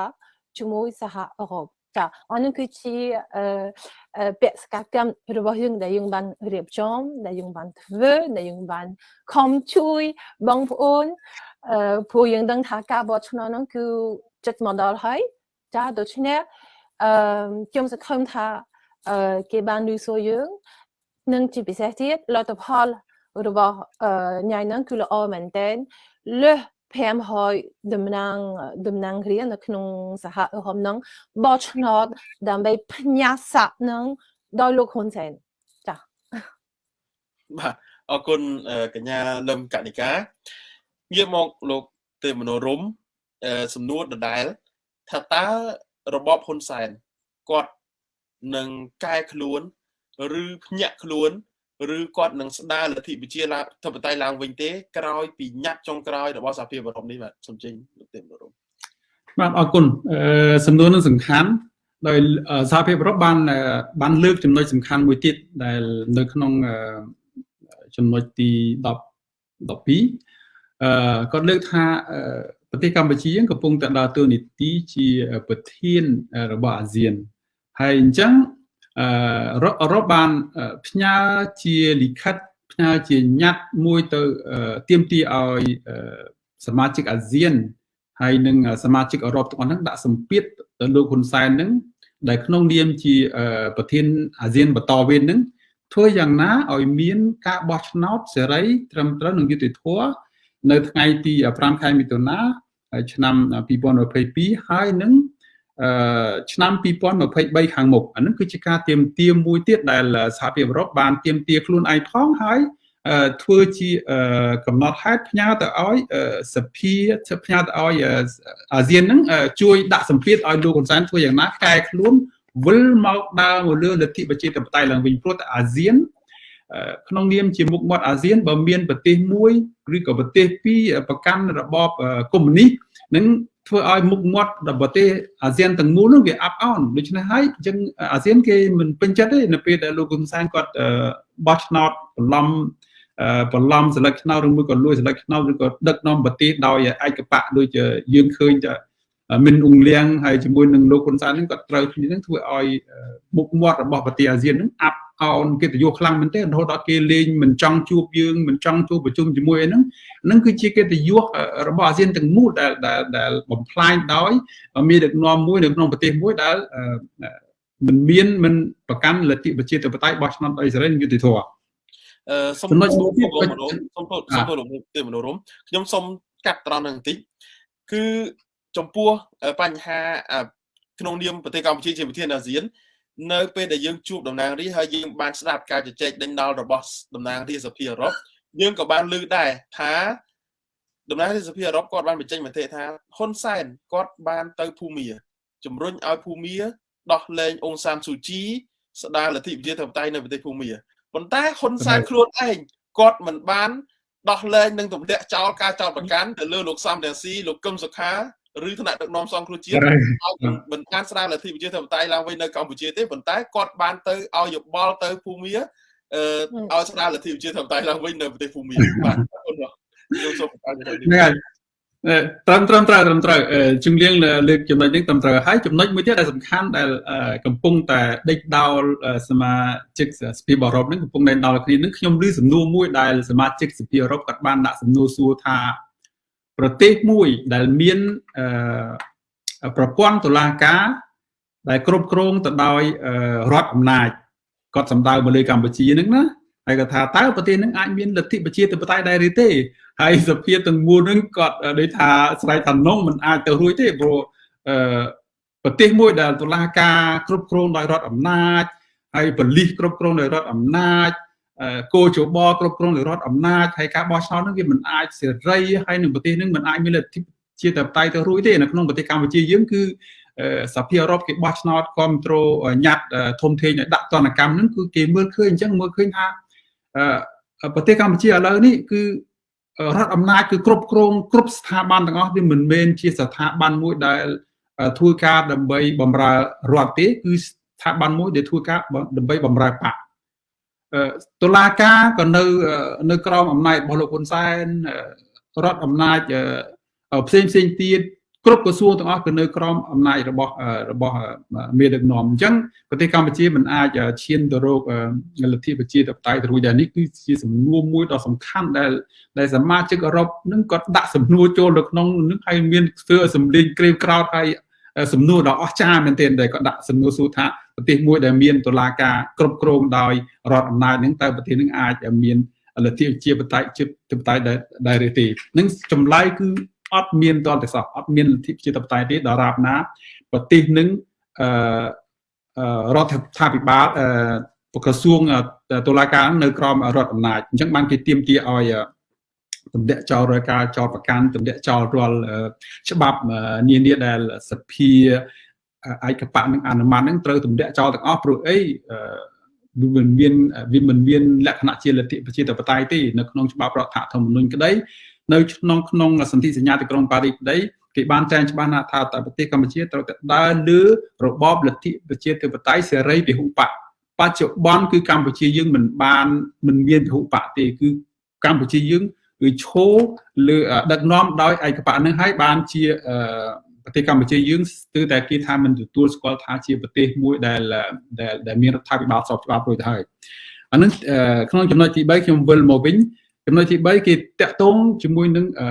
S3: ជាមួយសហអឺរ៉ុបចាអានឹងគឺជាអឺបេសកកម្មរបស់យើងដែលយើងបានរៀបចំដែលយើងបានធ្វើដែលយើងបានខំជួយបងប្អូនអឺព្រោះយើងដឹងថាការបោះឆ្នោតហ្នឹងគឺចិត្តមកដល់ហើយចាដូច្នេះអឺខ្ញុំសង្ឃឹមថាអឺគេបានលឺសួរយើងនិងជាពិសេសទៀតលទ្ធផលរបស់ញ៉ៃហ្នឹងគឺល្អមែនតើលើស 500តំណាងតំណាងរានៅក្នុងសហអឺរ៉ុបហ្នឹងបោះឆ្នោតដើម្បីផ្ញើសាក់នឹងដោយលោកហ៊ុនសែនចា៎
S1: បាទអរគុណកញ្ញាលឹមកនិកាងាកមកលោកទេមនោរមសំណួរដដែលថាតើរបបហ៊ុនសែនគាត់នឹងកែខ្លួន ឬភ្ញាក់ខ្លួន ឬគាត់នឹងស្ដារលទ្ធិប្រជាធិបតេយ្យឡើងវិញទេក្រោយពីញត្តិចុងក្រោយរបស់សហភាពអឺរ៉ុបនេះបាទសូមចេញលោកទេមនោរម
S2: បាទអរគុណសំណួរនឹងសំខាន់ដោយសហភាពអឺរ៉ុបបានបានលើកចំណុចសំខាន់មួយទៀតដែលនៅក្នុងចំណុចទី10 12អឺគាត់លើកថាប្រទេសកម្ពុជាកំពុងតែដើរតួនាទីជាប្រធានរបស់អាស៊ានហើយអញ្ចឹង អឺអឺរ៉ុបបានផ្ញើជាលិខិតផ្ញើជាញត្តិមួយទៅទៀមទីឲ្យសមាជិកអាស៊ានហើយនឹងសមាជិកអឺរ៉ុបទាំងអស់ហ្នឹងដាក់សម្ពាធទៅលោកហ៊ុនសែនហ្នឹងដែលក្នុងនាមជាប្រធានអាស៊ានបន្តវេនហ្នឹងធ្វើយ៉ាងណាឲ្យមានការបោះឆ្នោតសេរីត្រឹមត្រូវនិងយុត្តិធម៌នៅថ្ងៃទី5ខែមិថុនាឆ្នាំ2022ហើយនឹង ឆ្នាំ2023ខាងមុខអានឹងគឺជាការទៀមទាមួយទៀតដែលសហភាពអឺរ៉ុបបានទៀមទាខ្លួនឯងផងហើយធ្វើជាកំណត់ហេតុផ្ញើទៅឲ្យសភាផ្ញើទៅឲ្យអាស៊ានហ្នឹងជួយដាក់សម្ពាធឲ្យលោកហ៊ុនសែនធ្វើយ៉ាងណាកែខ្លួនវិលមកដើរមកលើលទ្ធិប្រជាធិបតេយ្យឡើងវិញព្រោះតែអាស៊ានក្នុងនាមជាមុខមាត់អាស៊ានបើមានប្រទេសមួយឬក៏ប្រទេសពីរប្រកាន់របបកុម្មុយនីសនឹង ធ្វើឲ្យមុខមាត់របស់ប្រទេសអាស៊ានទាំងមូលនោះវាអាប់អន់ដូច្នេះហើយអញ្ចឹងអាស៊ានគេមិនពេញចិត្តទេនៅពេលដែលលោកហ៊ុនសែនគាត់បោះឆ្នោតបន្លំបន្លំសិលឹកឆ្នោតឬមួយក៏លួចសិលឹកឆ្នោតឬក៏ដឹកនាំប្រទេសដោយឯកបៈដូចយើងឃើញតែ មិនអង្លៀងហើយជាមួយនឹងលោកហ៊ុនសែននឹងគាត់ត្រូវគ្នានឹងធ្វើឲ្យមុខមាត់របស់ប្រទេសអាស៊ាននឹងអាប់អោនកិត្តិយសខ្លាំងមែនទេរហូតដល់គេលេងមិនចង់ជួបយើងមិនចង់ជួបប្រជុំជាមួយហ្នឹងហ្នឹងគឺជាកិត្តិយសរបស់អាស៊ានទាំងមូលដែលដែលបំផ្លាញដោយមានដឹកនាំមួយនៅក្នុងប្រទេសមួយដែលមិនមានមិនប្រកាន់លទ្ធិប្រជាធិបតេយ្យបោះឆ្នោតដោយសេរីនិងយុត្តិធម៌
S1: អឺសូមចំណុចមួយទៀតសូមសូមសូមលោកទេមនោរមខ្ញុំសូមកាត់ត្រង់នឹងបន្តិចគឺ ចំពោះបញ្ហាក្នុងនាមប្រទេសកម្ពុជាជាប្រធានអាស៊ាននៅពេលដែលយើងជួបតំណាងរាស្ត្រហើយយើងបានស្ដាប់ការជជែកដេញដោលរបស់តំណាងរាស្ត្រសភាអឺរ៉ុបយើងក៏បានលើកដែរថាតំណាងរាស្ត្រសភាអឺរ៉ុបគាត់បានបញ្ចេញមតិថាហ៊ុនសែនគាត់បានទៅភូមាជំរុញឲ្យភូមាដោះលែងអ៊ុងសានស៊ូជីស្ដារលទ្ធិប្រជាធិបតេយ្យនៅប្រទេសភូមាប៉ុន្តែហ៊ុនសែនខ្លួនឯងគាត់មិនបានដោះលែងនិងទម្លាក់ចោលការចោទប្រកាន់ទៅលើលោកសំរងស៊ីលោកកឹមសុខា ឬថ្នាក់ដឹកនាំសង្គ្រោះជាតិឲ្យមិនបានស្ដារលទ្ធិប្រជាធិបតេយ្យឡើងវិញនៅកម្ពុជាទេប៉ុន្តែគាត់បានទៅឲ្យយោបល់ទៅភូមាអឺឲ្យស្ដារលទ្ធិប្រជាធិបតេយ្យឡើងវិញនៅប្រទេសភូមាបាទអរគុណបាទខ្ញុំសូមបន្ត
S2: ហ្នឹងហើយត្រឹមត្រឹមត្រូវត្រឹមត្រូវជំនៀងលើកចំណុចនេះត្រឹមត្រូវហើយចំណុចមួយទៀតដែលសំខាន់ដែលកំពុងតែដេកដោលសមាជិកសភាអឺរ៉ុបហ្នឹងកំពុងតែដោលគ្នានឹងខ្ញុំឮសំណួរមួយដែលសមាជិកសភាអឺរ៉ុបគាត់បានដាក់សំណួរសួរថា ប្រទេសមួយដែលមានប្រព័ន្ធតុលាការដែលគ្រប់គ្រងទៅដោយរដ្ឋអំណាចគាត់សម្ដៅមកលើកម្ពុជាហ្នឹងណាហើយគាត់ថាតើប្រទេសហ្នឹងអាចមានលទ្ធិប្រជាធិបតេយ្យដែរឬទេហើយសភាទាំងមូលហ្នឹងគាត់ដូចថាស្រែកថានងមិនអាចទៅរួចទេព្រោះអឺប្រទេសមួយដែលតុលាការគ្រប់គ្រងដោយរដ្ឋអំណាចហើយប៉ូលីសគ្រប់គ្រងដោយរដ្ឋអំណាច គោជបគ្រប់គ្រងដោយរដ្ឋអំណាចហើយការបោះឆ្នោតនោះវាមិនអាចសេរីហើយនឹងប្រទេសនឹងមិនអាចមានលទ្ធិជាតបតៃទៅរួចទេនៅក្នុងប្រទេសកម្ពុជាយើងគឺសភាអឺរ៉ុបគេបោះឆ្នោតគ្រប់គ្រងញ៉ាត់ធំធេងឲ្យដាក់ទណ្ឌកម្មហ្នឹងគឺគេមើលឃើញអញ្ចឹងមើលឃើញថាប្រទេសកម្ពុជាឥឡូវនេះគឺរដ្ឋអំណាចគឺគ្រប់គ្រងគ្រប់ស្ថាប័នទាំងអស់វាមិនមែនជាស្ថាប័នមួយដែលធ្វើការដើម្បីបម្រើរដ្ឋទេគឺស្ថាប័នមួយដែលធ្វើការដើម្បីបម្រើបក តុលាការក៏នៅនៅក្រោមអំណាចរបស់លោកហ៊ុនសែនរដ្ឋអំណាចផ្សេងផ្សេងទៀតគ្រប់ក្រសួងទាំងអស់គឺនៅក្រោមអំណាចរបស់របស់មេដឹកនាំអញ្ចឹងប្រទេសកម្ពុជាមិនអាចឈានទៅរកលទ្ធិប្រជាធិបតេយ្យទៅរួចដែរនេះគឺជាសំណួរមួយដ៏សំខាន់ដែលដែលសមាជិកអឺរ៉ុបនឹងគាត់ដាក់សំណួរចូលនៅក្នុងនឹងហើយមានធ្វើឲ្យសម្លេងក្រេវក្រោតហើយ សំណួរដ៏អស្ចារ្យមែនទែនដែលគាត់ដាក់សំណួរសួរថាប្រទេសមួយដែលមានតុលាការគ្រប់គ្រងដោយរដ្ឋអំណាចនឹងតើប្រទេសនឹងអាចមានលទ្ធិជាបតៃជាបតៃដែរឬទេនឹងចម្លើយគឺអត់មានតលទេសោះអត់មានលទ្ធិជាបតៃទេដល់រាបណាប្រទេសនឹងអឺរដ្ឋាភិបាលអឺក្រសួងតុលាការនៅក្រោមរដ្ឋអំណាចអញ្ចឹងបានគេទៀមទាឲ្យ ទម្លាក់ចោលរាយការណ៍ចោលប្រកាន់ទម្លាក់ចោលរាល់ច្បាប់នានាដែលសភាឯកបៈនឹងអនុម័តនឹងត្រូវទម្លាក់ចោលទាំងអស់ព្រោះអីវាមិនមានវាមិនមានលក្ខណៈជាលទ្ធិប្រជាធិបតេយ្យទេនៅក្នុងច្បាប់រដ្ឋធម្មនុញ្ញក្តីនៅក្នុងក្នុងសន្ធិសញ្ញាទីក្រុងប៉ារីសក្តីគេបានចែងច្បាស់ណាស់ថាតើប្រទេសកម្ពុជាត្រូវតែដើរលើរបបលទ្ធិប្រជាធិបតេយ្យសេរីពហុបកបច្ចុប្បន្នគឺកម្ពុជាយើងមិនបានមិនមានពហុបកទេគឺកម្ពុជាយើង គឺឈោលើដឹកនាំដោយឯកបៈនឹងហើយបានជាប្រទេសកម្ពុជាយើងស្ទើរតែគេថាមិនទទួលស្គាល់ថាជាប្រទេសមួយដែលដែលមានរដ្ឋាភិបាលស្របច្បាប់រួចទៅហើយអានឹងក្នុងចំណុចទី3ខ្ញុំវិលមកវិញចំណុចទី3គេតាក់ទងជាមួយនឹងអឺ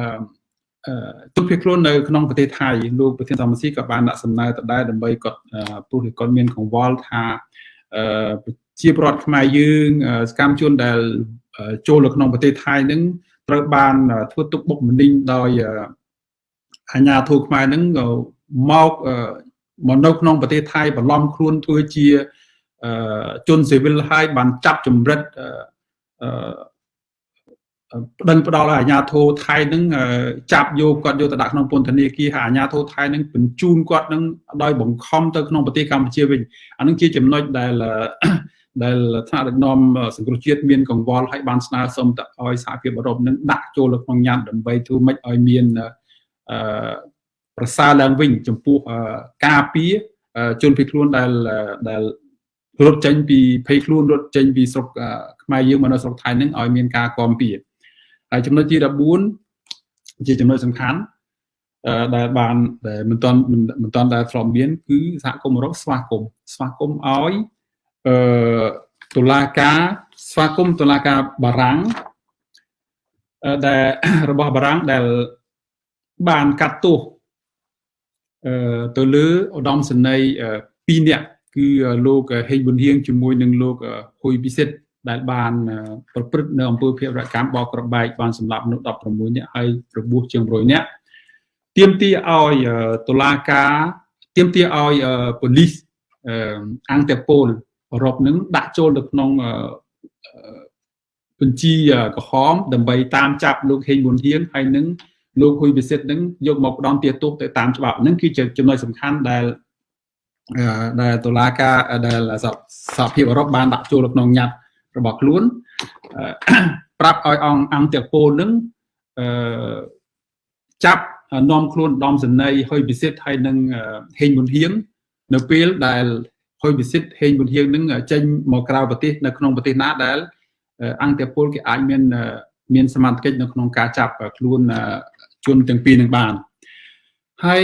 S2: ទុកភៀសខ្លួននៅក្នុងប្រទេសថៃលោកប្រធានសមាជិកក៏បានដាក់សំណើទៅដែរដើម្បីគាត់ព្រោះគាត់មានកង្វល់ថាអឺជាប្រវត្តិខ្មែរយើងសកម្មជនដែលចូលនៅក្នុងប្រទេសថៃនឹង ត្រូវបានធ្វើទុកបុកម្នេញដោយអាញាធិបតេយ្យខ្មែរនឹងមកមកនៅក្នុងប្រទេសថៃបន្លំខ្លួនធ្វើជាជនស៊ីវិលហើយបានចាប់ចម្រិតប្តឹងផ្ដាល់ឲ្យអាជ្ញាធរថៃនឹងចាប់យកគាត់យកទៅដាក់ក្នុងពន្ធនាគារហើយអាជ្ញាធរថៃនឹងបញ្ជូនគាត់នឹងដោយបង្ខំទៅក្នុងប្រទេសកម្ពុជាវិញអានឹងជាចំណុចដែល ដែលថ្នាក់ដឹកនាំសង្គ្រោះជាតិមានកង្វល់ឲ្យបានស្នើសុំទៅឲ្យសហភាពអឺរ៉ុបនឹងដាក់ចូលនៅក្នុងញត្តិដើម្បីធ្វើម៉េចឲ្យមានអឺប្រសើរឡើងវិញចំពោះការពារជនភៀសខ្លួនដែលដែលរត់ចេញពីភ័យខ្លួនរត់ចេញពីស្រុកខ្មែរយើងមកនៅស្រុកថៃហ្នឹងឲ្យមានការគាំពៀហើយចំណុចទី14ជាចំណុចសំខាន់ដែលបានដែលមិនទាន់មិនទាន់ដែលធ្លាប់មានគឺសហគមន៍អឺរ៉ុបស្វាគមន៍ស្វាគមន៍ឲ្យ អឺតុលាការស្វាគមន៍តុលាការបារាំងដែលរបស់បារាំងដែលបានកាត់ទោសអឺទៅលើឧត្តមសេនីយ៍2នាក់គឺលោកហេងប៊ុនហៀងជាមួយនឹងលោកហ៊ុយពិសិដ្ឋដែលបានប្រព្រឹត្តនៅអំពើភេរវកម្មបោកក្របែកបានសម្លាប់មនុស្ស16នាក់ហើយរបួសជាង100នាក់ទៀមទាឲ្យតុលាការទៀមទាឲ្យប៉ូលីសអង្គតេប៉ូល អឺរ៉ុបនឹងដាក់ចូលទៅក្នុងបញ្ជីក្រហមដើម្បីតាមចាប់លោកហេងប៊ុនហៀងហើយនឹងលោកហ៊ុយពិសិដ្ឋនឹងយកមកផ្ដន់ទាទោសទៅតាមច្បាប់នឹងគឺជាចំណុចសំខាន់ដែលដែលតុលាការដែលសហភាពអឺរ៉ុបបានដាក់ចូលក្នុងញត្តិរបស់ខ្លួនប្រាប់ឲ្យអង្គអង្គតេប៉ូលនឹងអឺចាប់នាំខ្លួនដំសន័យហើយពិសិដ្ឋហើយនឹងហេងប៊ុនហៀងនៅពេលដែល ហើយពិសិដ្ឋហេងប៊ុនហៀងនឹងចេញមកក្រៅប្រទេសនៅក្នុងប្រទេសណាដែលអង្គតេពលគេអាចមានមានសមត្ថកិច្ចនៅក្នុងការចាប់ខ្លួនជនទាំងពីរនឹងបានហើយ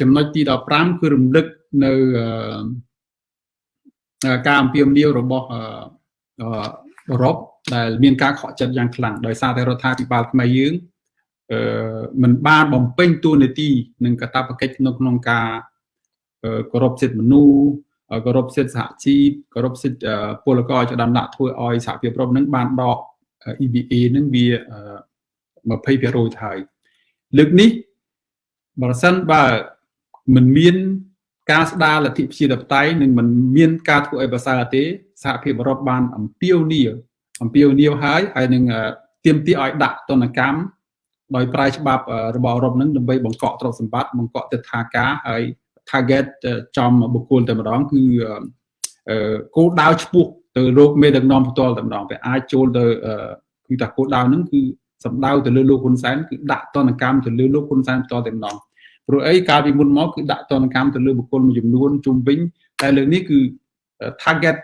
S2: ចំណុចទី15គឺរំលឹកនៅការអំពាវនាវរបស់អឺរ៉ុបដែលមានការខកចិត្តយ៉ាងខ្លាំងដោយសារតែរដ្ឋាភិបាលខ្មែរយើងអឺមិនបានបំពេញតួនាទីនិងកាតព្វកិច្ចនៅក្នុងការគោរពសិទ្ធិមនុស្ស គោរពសិទ្ធិសហជីពគោរពសិទ្ធិពលករចដំដាក់ធ្វើឲ្យសហភាពរ៉ុបនឹងបានដក EBA នឹងវា20%ទៅហើយលើកនេះបើសិនបើមិនមានការស្ដារលទ្ធិប្រជាធិបតេយ្យនិងមិនមានការធ្វើឲ្យប្រសើរទេសហភាពអឺរ៉ុបបានអំពាវនាវអំពាវនាវហើយហើយនឹងទាមទារឲ្យដាក់ទណ្ឌកម្មដោយប្រើច្បាប់របស់អឺរ៉ុបនឹងដើម្បីបង្កក់ទ្រព្យសម្បត្តិបង្កក់ទិដ្ឋាការហើយ target ចំបុគ្គលតែម្ដងគឺគោលដៅឈ្មោះទៅរោគមេដឹកនាំផ្ទាល់តែម្ដងវាអាចចូលទៅគឺថាគោលដៅហ្នឹងគឺសំដៅទៅលើលោកហ៊ុនសែនគឺដាក់ទណ្ឌកម្មទៅលើលោកហ៊ុនសែនផ្ទាល់តែម្ដងព្រោះអីកាលពីមុនមកគឺដាក់ទណ្ឌកម្មទៅលើបុគ្គលមួយចំនួនជុំវិញតែលើកនេះគឺ target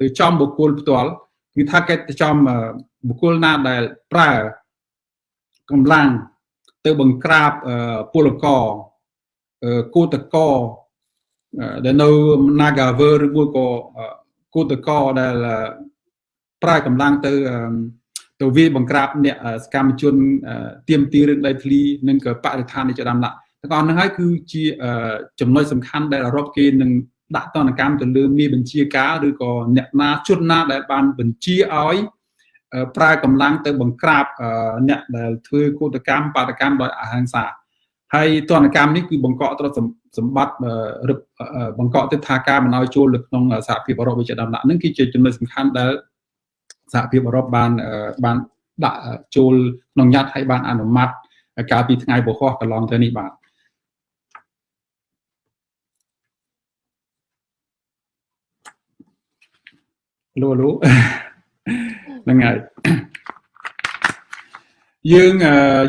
S2: ទៅចំបុគ្គលផ្ទាល់គឺ target ទៅចំបុគ្គលណាដែលប្រើកម្លាំងទៅបង្ក្រាបពលករ គូតកដែលនៅ Nagaver ឬមួយក៏គូតកដែលប្រើកម្លាំងទៅទៅវាបង្ក្រាបអ្នកសកម្មជនទៀមទីរឿងដីធ្លីនិងក៏បរិស្ថាននេះជាដើមឡាទាំងអស់ហ្នឹងហើយគឺជាចំណុចសំខាន់ដែលអឺរ៉ុបគេនឹងដាក់ទណ្ឌកម្មទៅលើមានបញ្ជាការឬក៏អ្នកណាជនណាដែលបានបញ្ជាឲ្យប្រើកម្លាំងទៅបង្ក្រាបអ្នកដែលធ្វើកោតកម្មបាតកម្មដោយអហិង្សា ហើយទណ្ឌកម្មនេះគឺបង្កក់ទ្រព្យសម្បត្តិបង្កក់ទិដ្ឋាការមិនឲ្យចូលនៅក្នុងសហភាពអឺរ៉ុបវិជាដំណាក់នឹងគឺជាចំណុចសំខាន់ដែលសហភាពអឺរ៉ុបបានបានដាក់ចូលក្នុងញត្តិហើយបានអនុម័តកាលពីថ្ងៃពហុកន្លងទៅនេះបាទលូលូហ្នឹងហើយយើង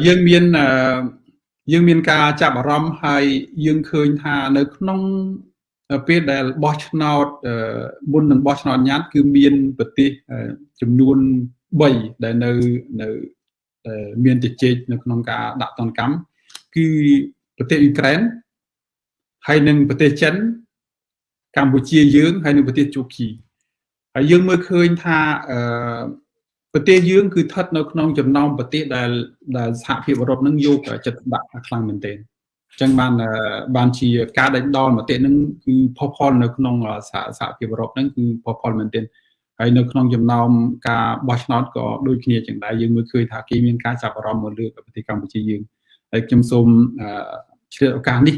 S2: យើងមាន យើងមានការចាប់អារម្មណ៍ហើយយើងឃើញថានៅក្នុងពេលដែលបោះឆ្នោតមុននឹងបោះឆ្នោតញ៉ាត់គឺមានប្រទេសចំនួន3ដែលនៅនៅមានជជែកនៅក្នុងការដាក់ទណ្ឌកម្មគឺប្រទេសអ៊ុយក្រែនហើយនិងប្រទេសចិនកម្ពុជាយើងហើយនិងប្រទេសជូគីហើយយើងមើលឃើញថាអឺ ប្រទេសយើងគឺស្ថិតនៅក្នុងចំណោមប្រទេសដែលដែលសហភាពអឺរ៉ុបនឹងយកចិត្តដាក់ខ្លាំងមែនទែនអញ្ចឹងបានបានជាការដេញដោលមតិនឹងគឺផុសផុលនៅក្នុងសហភាពអឺរ៉ុបហ្នឹងគឺផុសផុលមែនទែនហើយនៅក្នុងចំណោមការបោះឆ្នោតក៏ដូចគ្នាចឹងដែរយើងមើលឃើញថាគេមានការចាប់អារម្មណ៍មកលើប្រទេសកម្ពុជាយើងហើយខ្ញុំសូមឆ្លៀតឱកាសនេះ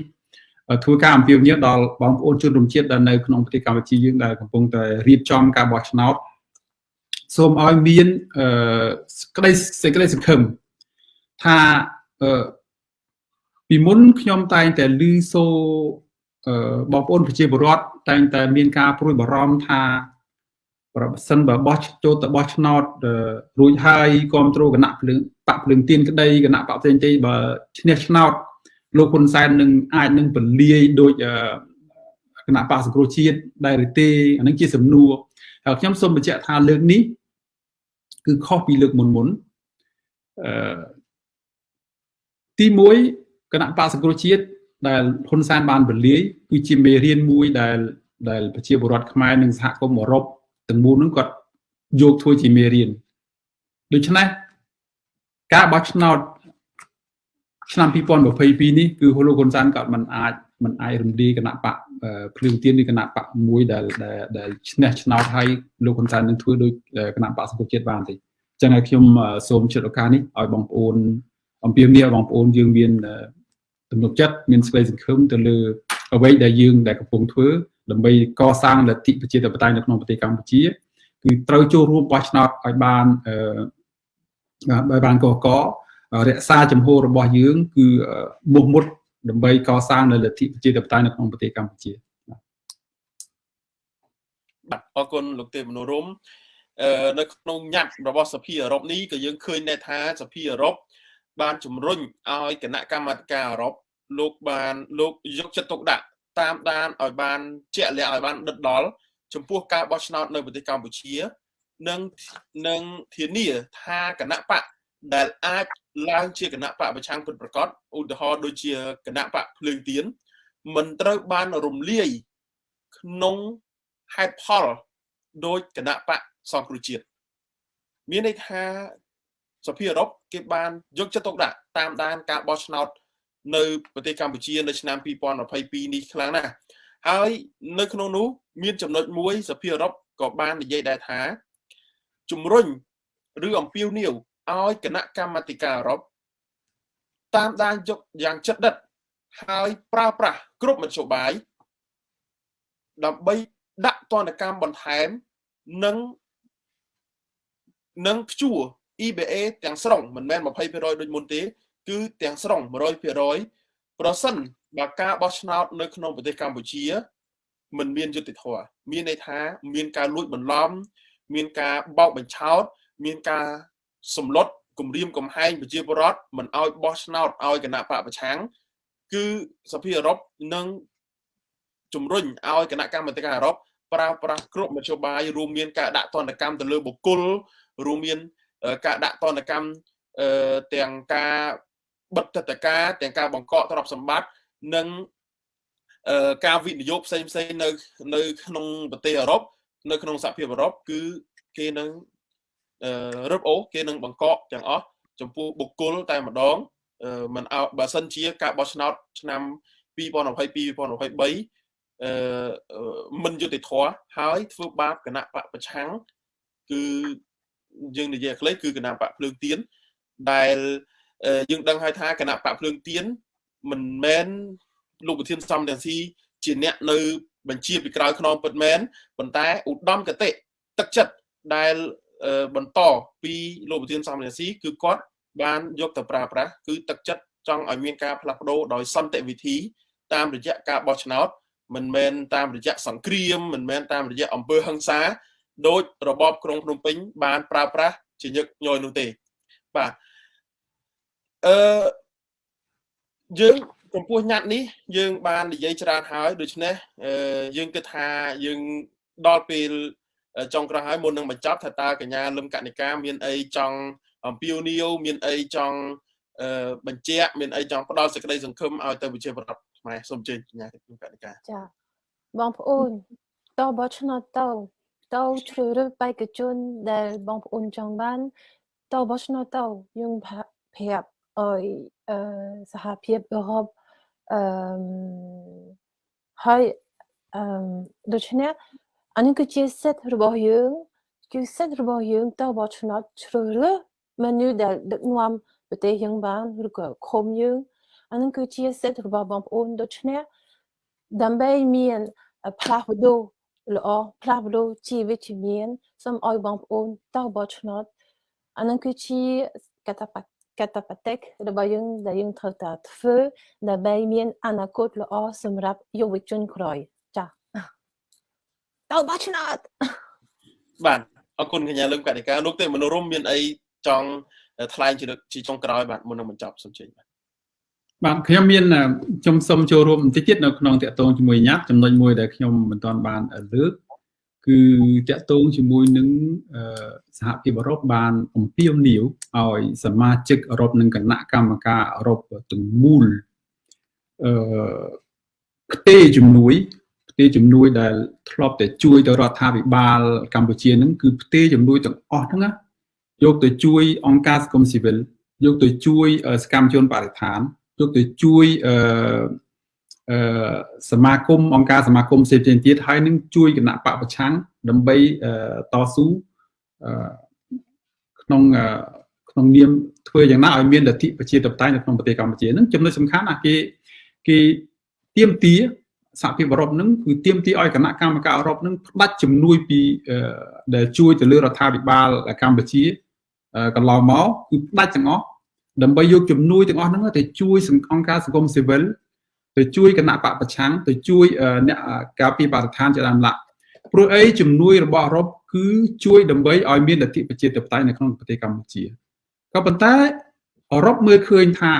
S2: ធ្វើការអំពាវនាវដល់បងប្អូនជនរួមជាតិដែលនៅក្នុងប្រទេសកម្ពុជាយើងដែលកំពុងតែរៀបចំការបោះឆ្នោត សូមឲ្យមានអឺក្តីសេចក្តីសង្ឃឹមថាអឺពីមុនខ្ញុំតែងតែឮសូអឺបងប្អូនប្រជាពលរដ្ឋតែងតែមានការព្រួយបារម្ភថាប្រសិនបើបោះចូលទៅបោះឆ្នោតរួចហើយគ្រប់គ្រងគណៈភ្លើងបាក់ភ្លើងទៀនក្តីគណៈបកផ្សេងទីបើឈ្នះឆ្នោតលោកហ៊ុនសែននឹងអាចនឹងពលាយដោយគណៈបកសង្គ្រោះជាតិដែរឬទេអានឹងជាសំណួរហើយខ្ញុំសូមបញ្ជាក់ថាលើកនេះ គឺខុសពីលើកមុនមុនអឺទី1គណៈបកសង្គ្រោះជាតិដែលហ៊ុនសែនបានពលាយគឺជាមេរៀនមួយដែលដែលប្រជាពលរដ្ឋខ្មែរនិងសហគមន៍អឺរ៉ុបទាំងមូលនឹងគាត់យកធ្វើជាមេរៀនដូច្នេះការបោះឆ្នោតឆ្នាំ2022នេះគឺលោកហ៊ុនសែនក៏មិនអាច មិនអាចរំលាយគណៈបកភ្លើងទៀនឬគណៈបកមួយដែលដែលឈ្នះឆ្នោតឲ្យលោកហ៊ុនសែននឹងធ្វើដោយគណៈបកសង្គមជាតិបានទេអញ្ចឹងហើយខ្ញុំសូមជិតឱកាសនេះឲ្យបងប្អូនអំពាវនាវបងប្អូនយើងមានទំនុកចិត្តមានសេចក្តីសង្ឃឹមទៅលើអ្វីដែលយើងដែលកំពុងធ្វើដើម្បីកសាងលទ្ធិប្រជាធិបតេយ្យនៅក្នុងប្រទេសកម្ពុជាគឺត្រូវចូលរួមបោះឆ្នោតឲ្យបានអឺឲ្យបានកករក្សាចំហរបស់យើង គឺមុខមុត ដើម្បីកសាងនៅលទ្ធិប្រជាធិបតេយ្យនៅក្នុងប្រទេសកម្ពុជា
S1: បាទអរគុណលោកទេពមនុរមនៅក្នុងញត្តិរបស់សភាអឺរ៉ុបនេះក៏យើងឃើញដែរថាសភាអឺរ៉ុបបានជំរុញឲ្យគណៈកម្មាធិការអឺរ៉ុបលោកបានលោកយកចិត្តទុកដាក់តាមដានឲ្យបានជាក់លាក់ឲ្យបានដិតដល់ចំពោះការបោះឆ្នោតនៅប្រទេសកម្ពុជា និងនឹងធានាថាគណៈបក ដែលអាចឡើងជាគណៈបកប្រឆាំងពិតប្រកបឧទាហរណ៍ដូចជាគណៈបកភ្លើងទៀនមិនត្រូវបានរំលាយក្នុងហេតុផលដោយគណៈបកសង្គ្រោះជាតិមានន័យថាសភាអឺរ៉ុបគេបានយកចិត្តទុកដាក់តាមដានការបោះឆ្នោតនៅប្រទេសកម្ពុជានៅឆ្នាំ2022នេះខ្លាំងណាស់ហើយនៅក្នុងនោះមានចំណុចមួយសភាអឺរ៉ុបក៏បាននិយាយដែរថាជំរុញឬអំពាវនាវ ឲ្យគណៈកម្មាធិការអឺរ៉ុបតាមដានយកយ៉ាងជិតដិតហើយប្រើប្រាស់គ្រប់មធ្យោបាយដើម្បីដាក់ទណ្ឌកម្មបន្ថែមនិងនិងព្យួរ EBA ទាំងស្រុងមិនមែន20%ដូចមុនទេ គឺទាំងស្រុង100%ប្រសិនបើការបោះឆ្នោតនៅក្នុងប្រទេសកម្ពុជាមិនមានយុត្តិធម៌មានន័យថា មានការលួចបន្លំ មានការបោកបញ្ឆោត មានការ សម្លុតគម្រាមកំហែងប្រជាពលរដ្ឋមិនអោយបោះឆ្នោតឲ្យគណៈបកប្រឆាំងគឺសភាអឺរ៉ុបនឹងជំរុញឲ្យគណៈកម្មាធិការអឺរ៉ុបប្រើប្រាស់គ្រប់មធ្យោបាយរួមមានការដាក់ទណ្ឌកម្មទៅលើបុគ្គលរួមមានការដាក់ទណ្ឌកម្មទាំងការបិទទឹកតការទាំងការបង្កកទ្រព្យសម្បត្តិនិងការវិនិយោគផ្សេងផ្សេងនៅនៅក្នុងប្រទេសអឺរ៉ុបនៅក្នុងសហភាពអឺរ៉ុបគឺគេនឹង រឹបអូគេនឹងបង្កកទាំងអស់ចំពោះបុគ្គលតែម្ដងមិនអោបើសិនជាការបោះឆ្នោតឆ្នាំ2022 2023អឺមិនយុត្តិធម៌ហើយធ្វើបាបគណៈបកប្រឆាំងគឺយើងនិយាយខ្លីគឺគណៈបកភ្លើងទៀនដែលយើងដឹងហើយថាគណៈបកភ្លើងទៀនមិនមែនលោកប្រធានសំរងស៊ីជាអ្នកនៅបញ្ជាពីក្រោយខ្នងពិតមែនប៉ុន្តែឧត្តមគតិទឹកចិត្តដែល បន្តពីលោកប្រធានសំរងស៊ីគឺគាត់បានយកទៅប្រើប្រាស់គឺទឹកចិត្តចង់ឲ្យមានការផ្លាស់ប្ដូរដោយសន្តិវិធី តាមរយៈការបោះឆ្នោតមិនមែនតាមរយៈសង្គ្រាមមិនមែនតាមរយៈអំពើហិង្សាដោយរបបក្រុងភ្នំពេញបានប្រើប្រាស់ជាញឹកញយនោះទេបាទអឺយើងចំពោះញ៉ាត់នេះយើងបាននិយាយច្រើនហើយដូច្នេះយើងគិតថាយើងដល់ពេល ចុងក្រោយហើយមុននឹងបញ្ចប់ថាតើកញ្ញាលឹមកនិកាមានអីចង់អំពាវនាវមានអីចង់បញ្ជាក់មានអីចង់ផ្ដល់សេចក្តីសង្ឃឹមឲ្យទៅប្រជាពលរដ្ឋខ្មែរសូមជើញកញ្ញាលឹមកនិកា
S3: ចាបងប្អូនតបឆ្នោតទៅទៅជ្រើសរើសបេក្ខជនដែលបងប្អូនចង់បានតបឆ្នោតទៅយើងប្រាប់ឲ្យសហភាពអឺរ៉ុបអឺហើយអឺដូច្នេះ អានេះគឺជាសិទ្ធិរបស់យើងគឺសិទ្ធិរបស់យើងតើបោះឆ្នោតជ្រើសរើសមនុស្សដែលដឹកនាំប្រទេសយើងបានឬក៏ឃុំយើងអានឹងគឺជាសិទ្ធិរបស់បងប្អូនដូច្នេះដើម្បីមានផ្លាស់ប្ដូរល្អផ្លាស់ប្ដូរជីវិតជំនាញសូមឲ្យបងប្អូនតើបោះឆ្នោតអានឹងគឺជាកតបកតបតិករបស់យើងដែលយើងត្រូវតែធ្វើដើម្បីមានអនាគតល្អសម្រាប់យុវជនក្រោយ ទៅបោះឆ្នោត
S1: បាទអរគុណកញ្ញាលឹមកតិកាលោកទេមនោរមមានអីចង់ថ្លែងជាជាចុងក្រោយបាទមុននឹងបញ្ចប់សូមជើញបាទ
S2: បាទខ្ញុំមានខ្ញុំសូមចូលរួមបន្តិចទៀតនៅក្នុងតកតងជាមួយញ៉ាត់ចំណុចមួយដែលខ្ញុំមិនទាន់បានលើកគឺតកតងជាមួយនឹងសហភាពអឺរ៉ុបបានអំពាវនាវឲ្យសមាជិកអឺរ៉ុបនិងគណៈកម្មការអឺរ៉ុបទាំងមូលអឺផ្ទេជំនួយផ្ទេជំនួយដែលធ្លាប់តែជួយទៅរដ្ឋាភិបាលកម្ពុជានឹងគឺផ្ទេជំនួយទាំងអស់ហ្នឹងយកទៅជួយអង្គការសង្គមស៊ីវិលយកទៅជួយសកម្មជនបរិស្ថានយកទៅជួយអឺអឺសមាគមអង្គការសមាគមផ្សេងៗទៀតហើយនឹងជួយគណៈបពប្រឆាំងដើម្បីតស៊ូអឺក្នុងក្នុងនាមធ្វើយ៉ាងណាឲ្យមានលទ្ធិប្រជាធិបតេយ្យនៅក្នុងប្រទេសកម្ពុជានឹងចំណុចសំខាន់ណាគេគេទៀមទា សហភាពអឺរ៉ុបនឹងគឺទៀមទាឲ្យគណៈកម្មការអឺរ៉ុបនឹងផ្ដាច់ជំនួយពីដែលជួយទៅលើរដ្ឋាភិបាលកម្ពុជាកន្លងមកគឺផ្ដាច់ទាំងអស់ដើម្បីយកជំនួយទាំងអស់ហ្នឹងទៅជួយអង្គការសង្គមស៊ីវិលទៅជួយគណៈបកប្រឆាំងទៅជួយអ្នកការពីបរិស្ថានជាដើមឡាក់ព្រោះអីជំនួយរបស់អឺរ៉ុបគឺជួយដើម្បីឲ្យមានលទ្ធិប្រជាធិបតេយ្យនៅក្នុងប្រទេសកម្ពុជាក៏ប៉ុន្តែអឺរ៉ុបមើលឃើញថា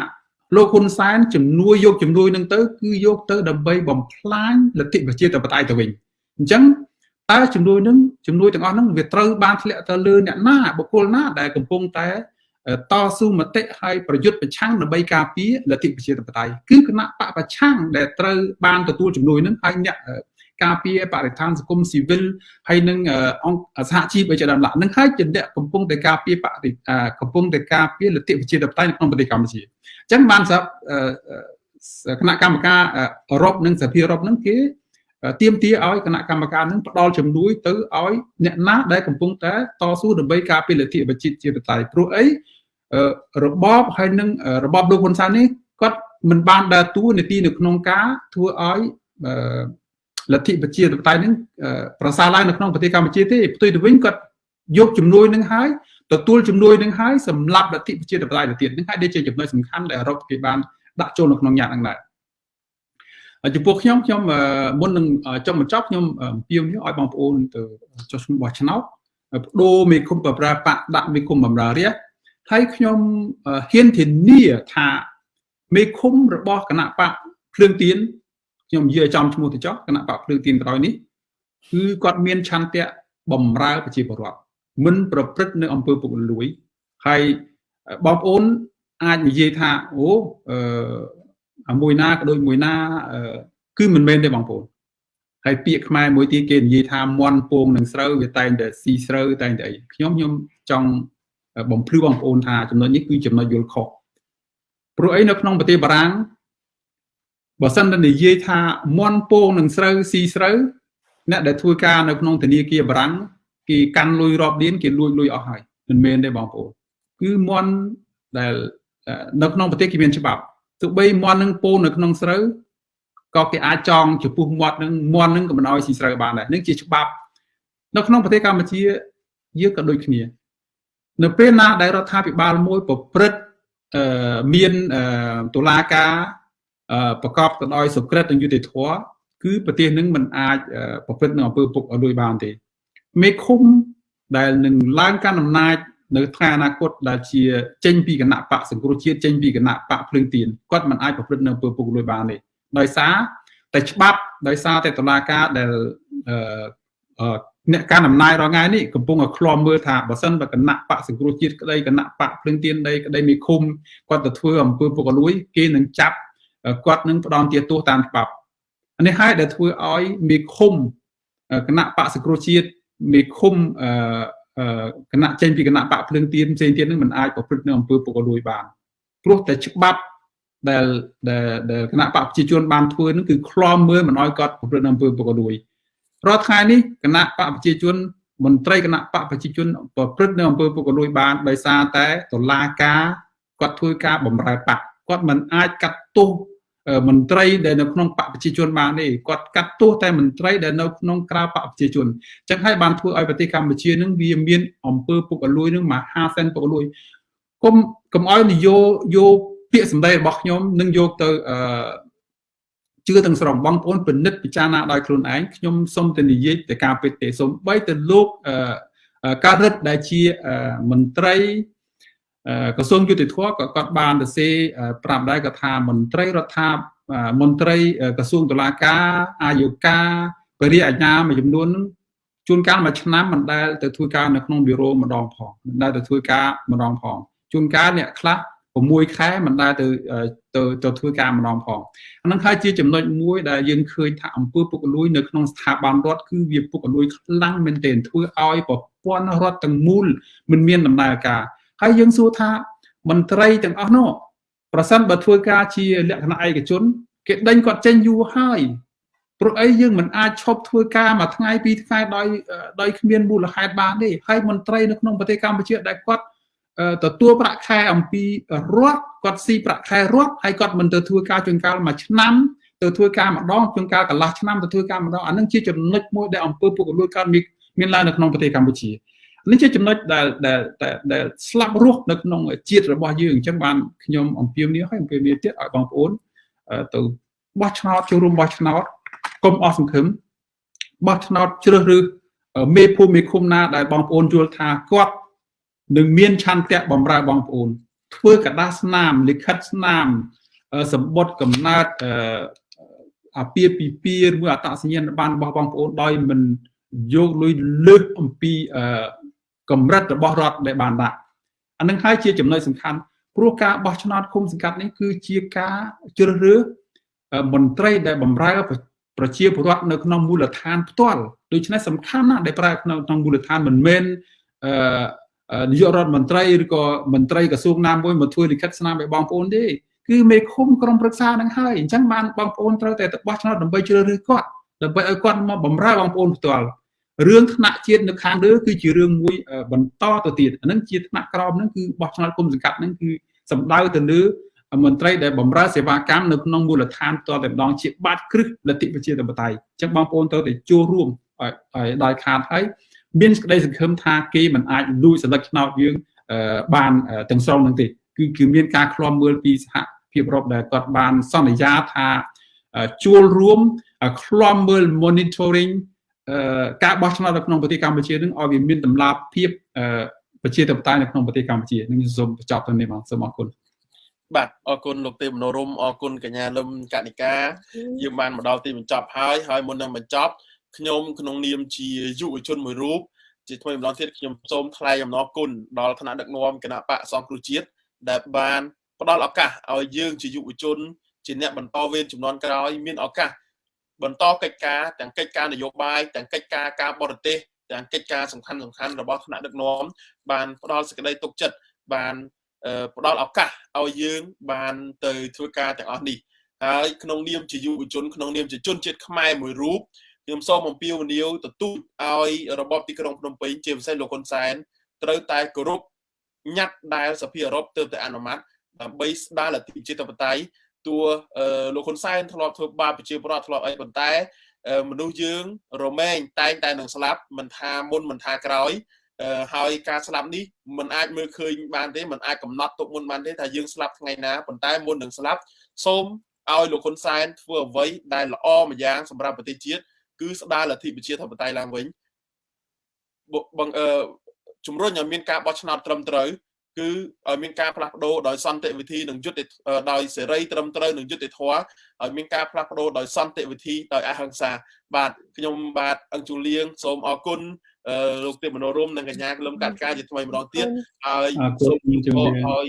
S2: លោកហ៊ុនសែនជំនួយយកជំនួយនឹងទៅគឺយកទៅដើម្បីបំផ្លាញលទ្ធិប្រជាធិបតេយ្យទៅវិញអញ្ចឹងតើជំនួយនឹងជំនួយទាំងអស់ហ្នឹងវាត្រូវបានធ្លាក់ទៅលើអ្នកណាបុគ្គលណាដែលកំពុងតែតស៊ូមតិហើយប្រយុទ្ធប្រឆាំងដើម្បីការពារលទ្ធិប្រជាធិបតេយ្យគឺគណៈបកប្រឆាំងដែលត្រូវបានទទួលជំនួយនឹងហើយអ្នក ការពារបរិស្ថានសង្គមស៊ីវិលហើយនឹងអង្គសហជីពអីជាដើមឡានឹងហើយជាអ្នកកំពុងតែការពារបរិកំពុងតែការពារលទ្ធិប្រជាធិបតេយ្យនៅក្នុងប្រទេសកម្ពុជាអញ្ចឹងបានសម្រាប់គណៈកម្មការអឺរ៉ុបនិងសហភាពអឺរ៉ុបនឹងគេទៀមទាឲ្យគណៈកម្មការនឹងផ្ដល់ជំនួយទៅឲ្យអ្នកណាដែលកំពុងតែតស៊ូដើម្បីការពារលទ្ធិប្រជាធិបតេយ្យព្រោះអីរបបហើយនឹងរបបលោកហ៊ុនសែននេះគាត់មិនបានដើរតួនាទីនៅក្នុងការធ្វើឲ្យ លទ្ធិប្រជាធិបតេយ្យនឹងប្រសើរឡើងនៅក្នុងប្រទេសកម្ពុជាទេផ្ទុយទៅវិញគាត់យកជំនួយនឹងហើយទទួលជំនួយនឹងហើយសម្រាប់លទ្ធិប្រជាធិបតេយ្យទៅទៀតនឹងហើយដែលជាចំណុចសំខាន់ដែលអឺរ៉ុបគេបានដាក់ចូលនៅក្នុងញ៉ាត់ហ្នឹងដែរចំពោះខ្ញុំខ្ញុំមុននឹងចុងបញ្ចប់ខ្ញុំអំពាវនាវឲ្យបងប្អូនទៅចុះឈ្មោះបោះឆ្នោតបដូរមេឃុំបប្រាបៈដាក់មេឃុំបំរើរាជហើយខ្ញុំហ៊ានធានាថាមេឃុំរបស់គណៈបកភ្លើងទៀន ខ្ញុំនិយាយចំឈ្មោះទៅចុះគណៈបកភ្លើងទៀនក្រោយនេះគឺគាត់មានឆន្ទៈបំរើប្រជាពលរដ្ឋមិនប្រព្រឹត្តនៅអំពើពុករលួយហើយបងប្អូនអាចនិយាយថាអូអឺមួយណាក៏ដូចមួយណាគឺមិនមែនទេបងប្អូនហើយពាក្យខ្មែរមួយទៀតគេនិយាយថាមន់ពងនឹងស្រូវវាតែងតែស៊ីស្រូវតែងតែអីខ្ញុំខ្ញុំចង់បំភ្លឺបងប្អូនថាចំណុចនេះគឺចំណុចយល់ខុសព្រោះអីនៅក្នុងប្រទេសបារាំង បើសិនតែនិយាយថាមន់ពងនឹងស្រូវស៊ីស្រូវអ្នកដែលធ្វើការនៅក្នុងធនាគារបារាំងគេកាន់លុយរាប់លានគេលួចលុយអស់ហើយមិនមែនទេបងប្អូនគឺមន់ដែលនៅក្នុងប្រទេសគេមានច្បាប់ទោះបីមន់នឹងពងនៅក្នុងស្រូវក៏គេអាចចងចំពោះមាត់នឹងមន់នឹងក៏មិនអោយស៊ីស្រូវបានដែរនឹងជាច្បាប់នៅក្នុងប្រទេសកម្ពុជាយើងក៏ដូចគ្នា នៅពេលណាដែលរដ្ឋាភិបាលមួយប្រព្រឹត្តមានតុលាការ ប្រកបទៅដោយសុក្រិតនិងយុត្តិធម៌គឺប្រទេសនឹងមិនអាចប្រព្រឹត្តនៅអំពើពុករលួយបានទេមេឃុំដែលនឹងឡើងកាន់អំណាចនៅថ្ងៃអនាគតដែលជាចេញពីគណៈបកសង្គ្រោះជាតិចេញពីគណៈបកភ្លើងទៀនគាត់មិនអាចប្រព្រឹត្តនៅអំពើពុករលួយបានទេដោយសារតែច្បាប់ដោយសារតែតុលាការដែលអ្នកកាន់អំណាចរាល់ថ្ងៃនេះកំពុងតែឃ្លាំមើលថាបើសិនបើគណៈបកសង្គ្រោះជាតិក្តីគណៈបកភ្លឹងទៀនដីក្តីមេឃុំគាត់ទៅធ្វើអំពើពុករលួយគេនឹងចាប់ គាត់នឹងផ្ដន់ទាទោសតាមច្បាប់នេះហើយដែលធ្វើឲ្យមេឃុំគណៈបកសង្គ្រោះជាតិមេឃុំគណៈចេញពីគណៈបកភ្លឹងទៀនផ្សេងទៀតនឹងមិនអាចប្រព្រឹត្តនៅអំពើពុករលួយបានព្រោះតែច្បាប់ដែលដែលគណៈបកប្រជាជនបានធ្វើនឹងគឺឃ្លាំមើលមិនឲ្យគាត់ប្រព្រឹត្តនៅអំពើពុករលួយរាល់ថ្ងៃនេះគណៈបកប្រជាជនមន្ត្រីគណៈបកប្រជាជនប្រព្រឹត្តនៅអំពើពុករលួយបានដោយសារតែតុលាការគាត់ធ្វើការបំរើបកគាត់មិនអាចកាត់ទោស មន្ត្រីដែលនៅក្នុងបកប្រជាជនបានទេគាត់កាត់ទោសតែមន្ត្រីដែលនៅក្នុងក្រៅបកប្រជាជនចឹងហើយបានធ្វើឲ្យប្រទេសកម្ពុជានឹងវាមានអំពើពុករលួយនឹងមហាសែនពុករលួយគុំកុំឲ្យនយោយកពាក្យសម្ដីរបស់ខ្ញុំនឹងយកទៅអឺជឿទាំងស្រុងបងប្អូនពិនិត្យពិចារណាដោយខ្លួនឯងខ្ញុំសូមតែនិយាយទៅការពិតទេសូមបីទៅលោកការរិទ្ធដែលជាមន្ត្រី ក្រសួងយុតិធម៌ក៏គាត់បានទៅសេប្រាប់ដែរក៏ថាមន្ត្រីរដ្ឋាភិបាលមន្ត្រីក្រសួងតុលាការអាយុកាបរិយាអាជ្ញាមួយចំនួនជួនកាលមួយឆ្នាំមិនដែលទៅធ្វើការនៅក្នុងប៊ីរ៉ូម្ដងផងមិនដែលទៅធ្វើការម្ដងផងជួនកាលអ្នកខ្លះ6ខែមិនដែលទៅទៅទៅធ្វើការម្ដងផងអានឹងហើយជាចំណុចមួយដែលយើងឃើញថាអង្គើពុករលួយនៅក្នុងស្ថាប័នរដ្ឋគឺវាពុករលួយខ្លាំងមែនទែនធ្វើឲ្យប្រព័ន្ធរដ្ឋទាំងមូលមិនមានដំណើរការ ហើយយើងសួរថាមន្ត្រីទាំងអស់នោះប្រសិនបើធ្វើការជាលក្ខណៈឯកជនគេដេញគាត់ចេញយូរហើយព្រោះអីយើងមិនអាចឈប់ធ្វើការមួយថ្ងៃពីរថ្ងៃដោយដោយគ្មានមូលហេតុបានទេហើយមន្ត្រីនៅក្នុងប្រទេសកម្ពុជាដែលគាត់ទទួលប្រាក់ខែអំពីរដ្ឋគាត់ស៊ីប្រាក់ខែរដ្ឋហើយគាត់មិនទៅធ្វើការជួនកាលមួយឆ្នាំទៅធ្វើការម្ដងជួនកាលកន្លះឆ្នាំទៅធ្វើការម្ដងអានឹងជាចំណុចមួយដែលអង្គើពុករលួយកើតមានមានឡើងនៅក្នុងប្រទេសកម្ពុជា នេះជាចំណុចដែលដែលដែលស្លាប់រស់នៅក្នុងជាតិរបស់យើងអញ្ចឹងបានខ្ញុំអំពាវនាវឲ្យអំពាវនាវទៀតឲ្យបងប្អូនទៅបោះឆ្នោតចូលរួមបោះឆ្នោតកុំអស់សង្ឃឹមបោះឆ្នោតជ្រើសរើសមេភូមិមេឃុំណាដែលបងប្អូនយល់ថាគាត់នឹងមានឆន្ទៈបំរើបងប្អូន ធ្វើកដាស្នាមលិខិតស្នាមសម្បត្តិកំណើតអាពាពិពាឬអតសញ្ញាណប័ណ្ណរបស់បងប្អូនដោយមិនយកលុយលើសអំពី កម្រិតរបស់រដ្ឋដែលបានដាក់អានឹងហើយជាចំណុចសំខាន់ព្រោះការបោះឆ្នោតគុំសង្កាត់នេះគឺជាការជ្រើសរើសមន្ត្រីដែលបម្រើប្រជាពលរដ្ឋនៅក្នុងមូលដ្ឋានផ្ទាល់ដូច្នេះសំខាន់ណាស់ដែលប្រើក្នុងក្នុងមូលដ្ឋានមិនមែនអឺនាយករដ្ឋមន្ត្រីឬក៏មន្ត្រីក្រសួងណាមួយមកធ្វើលិខិតស្នាមឲ្យបងប្អូនទេគឺមេឃុំក្រុមប្រឹក្សានឹងហើយអញ្ចឹងបានបងប្អូនត្រូវតែទៅបោះឆ្នោតដើម្បីជ្រើសរើសគាត់ដើម្បីឲ្យគាត់មកបម្រើបងប្អូនផ្ទាល់ រឿងថ្នាក់ជាតិនៅខាងលើគឺជារឿងមួយបន្តទៅទៀតអានឹងជាថ្នាក់ក្រោមហ្នឹងគឺបោះឆ្នោតគុំសង្កាត់ហ្នឹងគឺសំដៅទៅលើមន្ត្រីដែលបម្រើសេវាកម្មនៅក្នុងមូលដ្ឋានតតែម្ដងជាបាតគ្រឹះលទ្ធិប្រជាធិបតេយ្យអញ្ចឹងបងប្អូនត្រូវតែចូលរួមឲ្យដោយខាតហើយមានសេចក្តីសង្ឃឹមថាគេមិនអាចលួចសន្លឹកឆ្នោតយើងបានទាំងស្រុងនឹងទេគឺគឺមានការឃ្លាំមើលពីសហភាពអឺរ៉ុបដែលគាត់បានសន្យាថាជួលរួមឃ្លាំមើល monitoring ការបោះឆ្នោតនៅក្នុងប្រទេសកម្ពុជានឹងឲ្យវាមានតម្លាភាពប្រជាធិបតេយ្យនៅក្នុងប្រទេសកម្ពុជានឹងសូមបញ្ចប់ទៅនេះបងសូមអរគុណ
S1: បាទអរគុណលោកទេមនោរមអរគុណកញ្ញាលឹមកនិកាយើងបានមកដល់ទីបញ្ចប់ហើយហើយមុននឹងបញ្ចប់ខ្ញុំក្នុងនាមជាយុវជនមួយរូបជាថ្មីម្ដងទៀតខ្ញុំសូមថ្លែងអំណរគុណដល់គណៈដឹកនាំគណៈបកសង្គ្រោះជាតិដែលបានផ្ដល់ឱកាសឲ្យយើងជាយុវជន ជាអ្នកបន្តវេនចំនួនក្រោយមានឱកាស បន្តកិច្ចការទាំងកិច្ចការនយោបាយទាំងកិច្ចការការបរទេសទាំងកិច្ចការសំខាន់សំខាន់របស់ថ្នាក់ដឹកនាំបានផ្ដល់សេចក្តីទុកចិត្តបានផ្ដល់ឱកាសឲ្យយើងបានទៅធ្វើការទាំងអស់នេះហើយក្នុងនាមជាយុវជនក្នុងនាមជាជនជាតិខ្មែរមួយរូបខ្ញុំសូមអំពាវនាវទទូចឲ្យរបបទីក្រុងភ្នំពេញជាពិសេសលោកហ៊ុនសែនត្រូវតែគោរពញត្តិដែលសភាអឺរ៉ុបទើបតែអនុម័តដើម្បីស្ដារលទ្ធិប្រជាធិបតេយ្យ តួលោកហ៊ុនសែនធ្លាប់ធ្វើបាបប្រជាពលរដ្ឋធ្លាប់អីប៉ុន្តែមនុស្សយើងរមែងតែងតែនឹងស្លាប់មិនថាមុនមិនថាក្រោយហើយការស្លាប់នេះมันអាចមើលឃើញបានទេมันអាចកំណត់ទុកមុនបានទេថាយើងស្លាប់ថ្ងៃណាប៉ុន្តែមុននឹងស្លាប់សូមឲ្យលោកហ៊ុនសែនធ្វើអ្វីដែលល្អម្យ៉ាងសម្រាប់ប្រទេសជាតិគឺស្ដារលទ្ធិប្រជាធិបតេយ្យឡើងវិញបងអឺជំរុញឲ្យមានការបោះឆ្នោតត្រឹមត្រូវ គឺឲ្យមានការផ្លាស់ប្ដូរដោយសន្តិវិធីនិងយុត្តិដោយសេរីត្រឹមត្រូវនិងយុត្តិធម៌ឲ្យមានការផ្លាស់ប្ដូរដោយសន្តិវិធីដោយអហិង្សា បាទខ្ញុំបាទអង្គជូលៀងសូមអរគុណលោកទេពមនោរមនិងកញ្ញាក្លឹមកាត់ការជាថ្មីម្ដងទៀតហើយសូមជម្រាបឲ្យ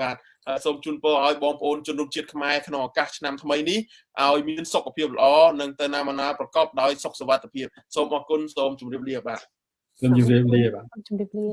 S1: បាទសូមជូនពរឲ្យបងប្អូនជនរួមជាតិខ្មែរក្នុងឱកាសឆ្នាំថ្មីនេះឲ្យមានសុខភាពល្អនិងទៅណាមកណាប្រកបដោយសុខសុវត្ថិភាពសូមអរគុណសូមជម្រាបលាបាទ
S2: សូមជម្រាបលាបាទ
S3: ជម្រាបលា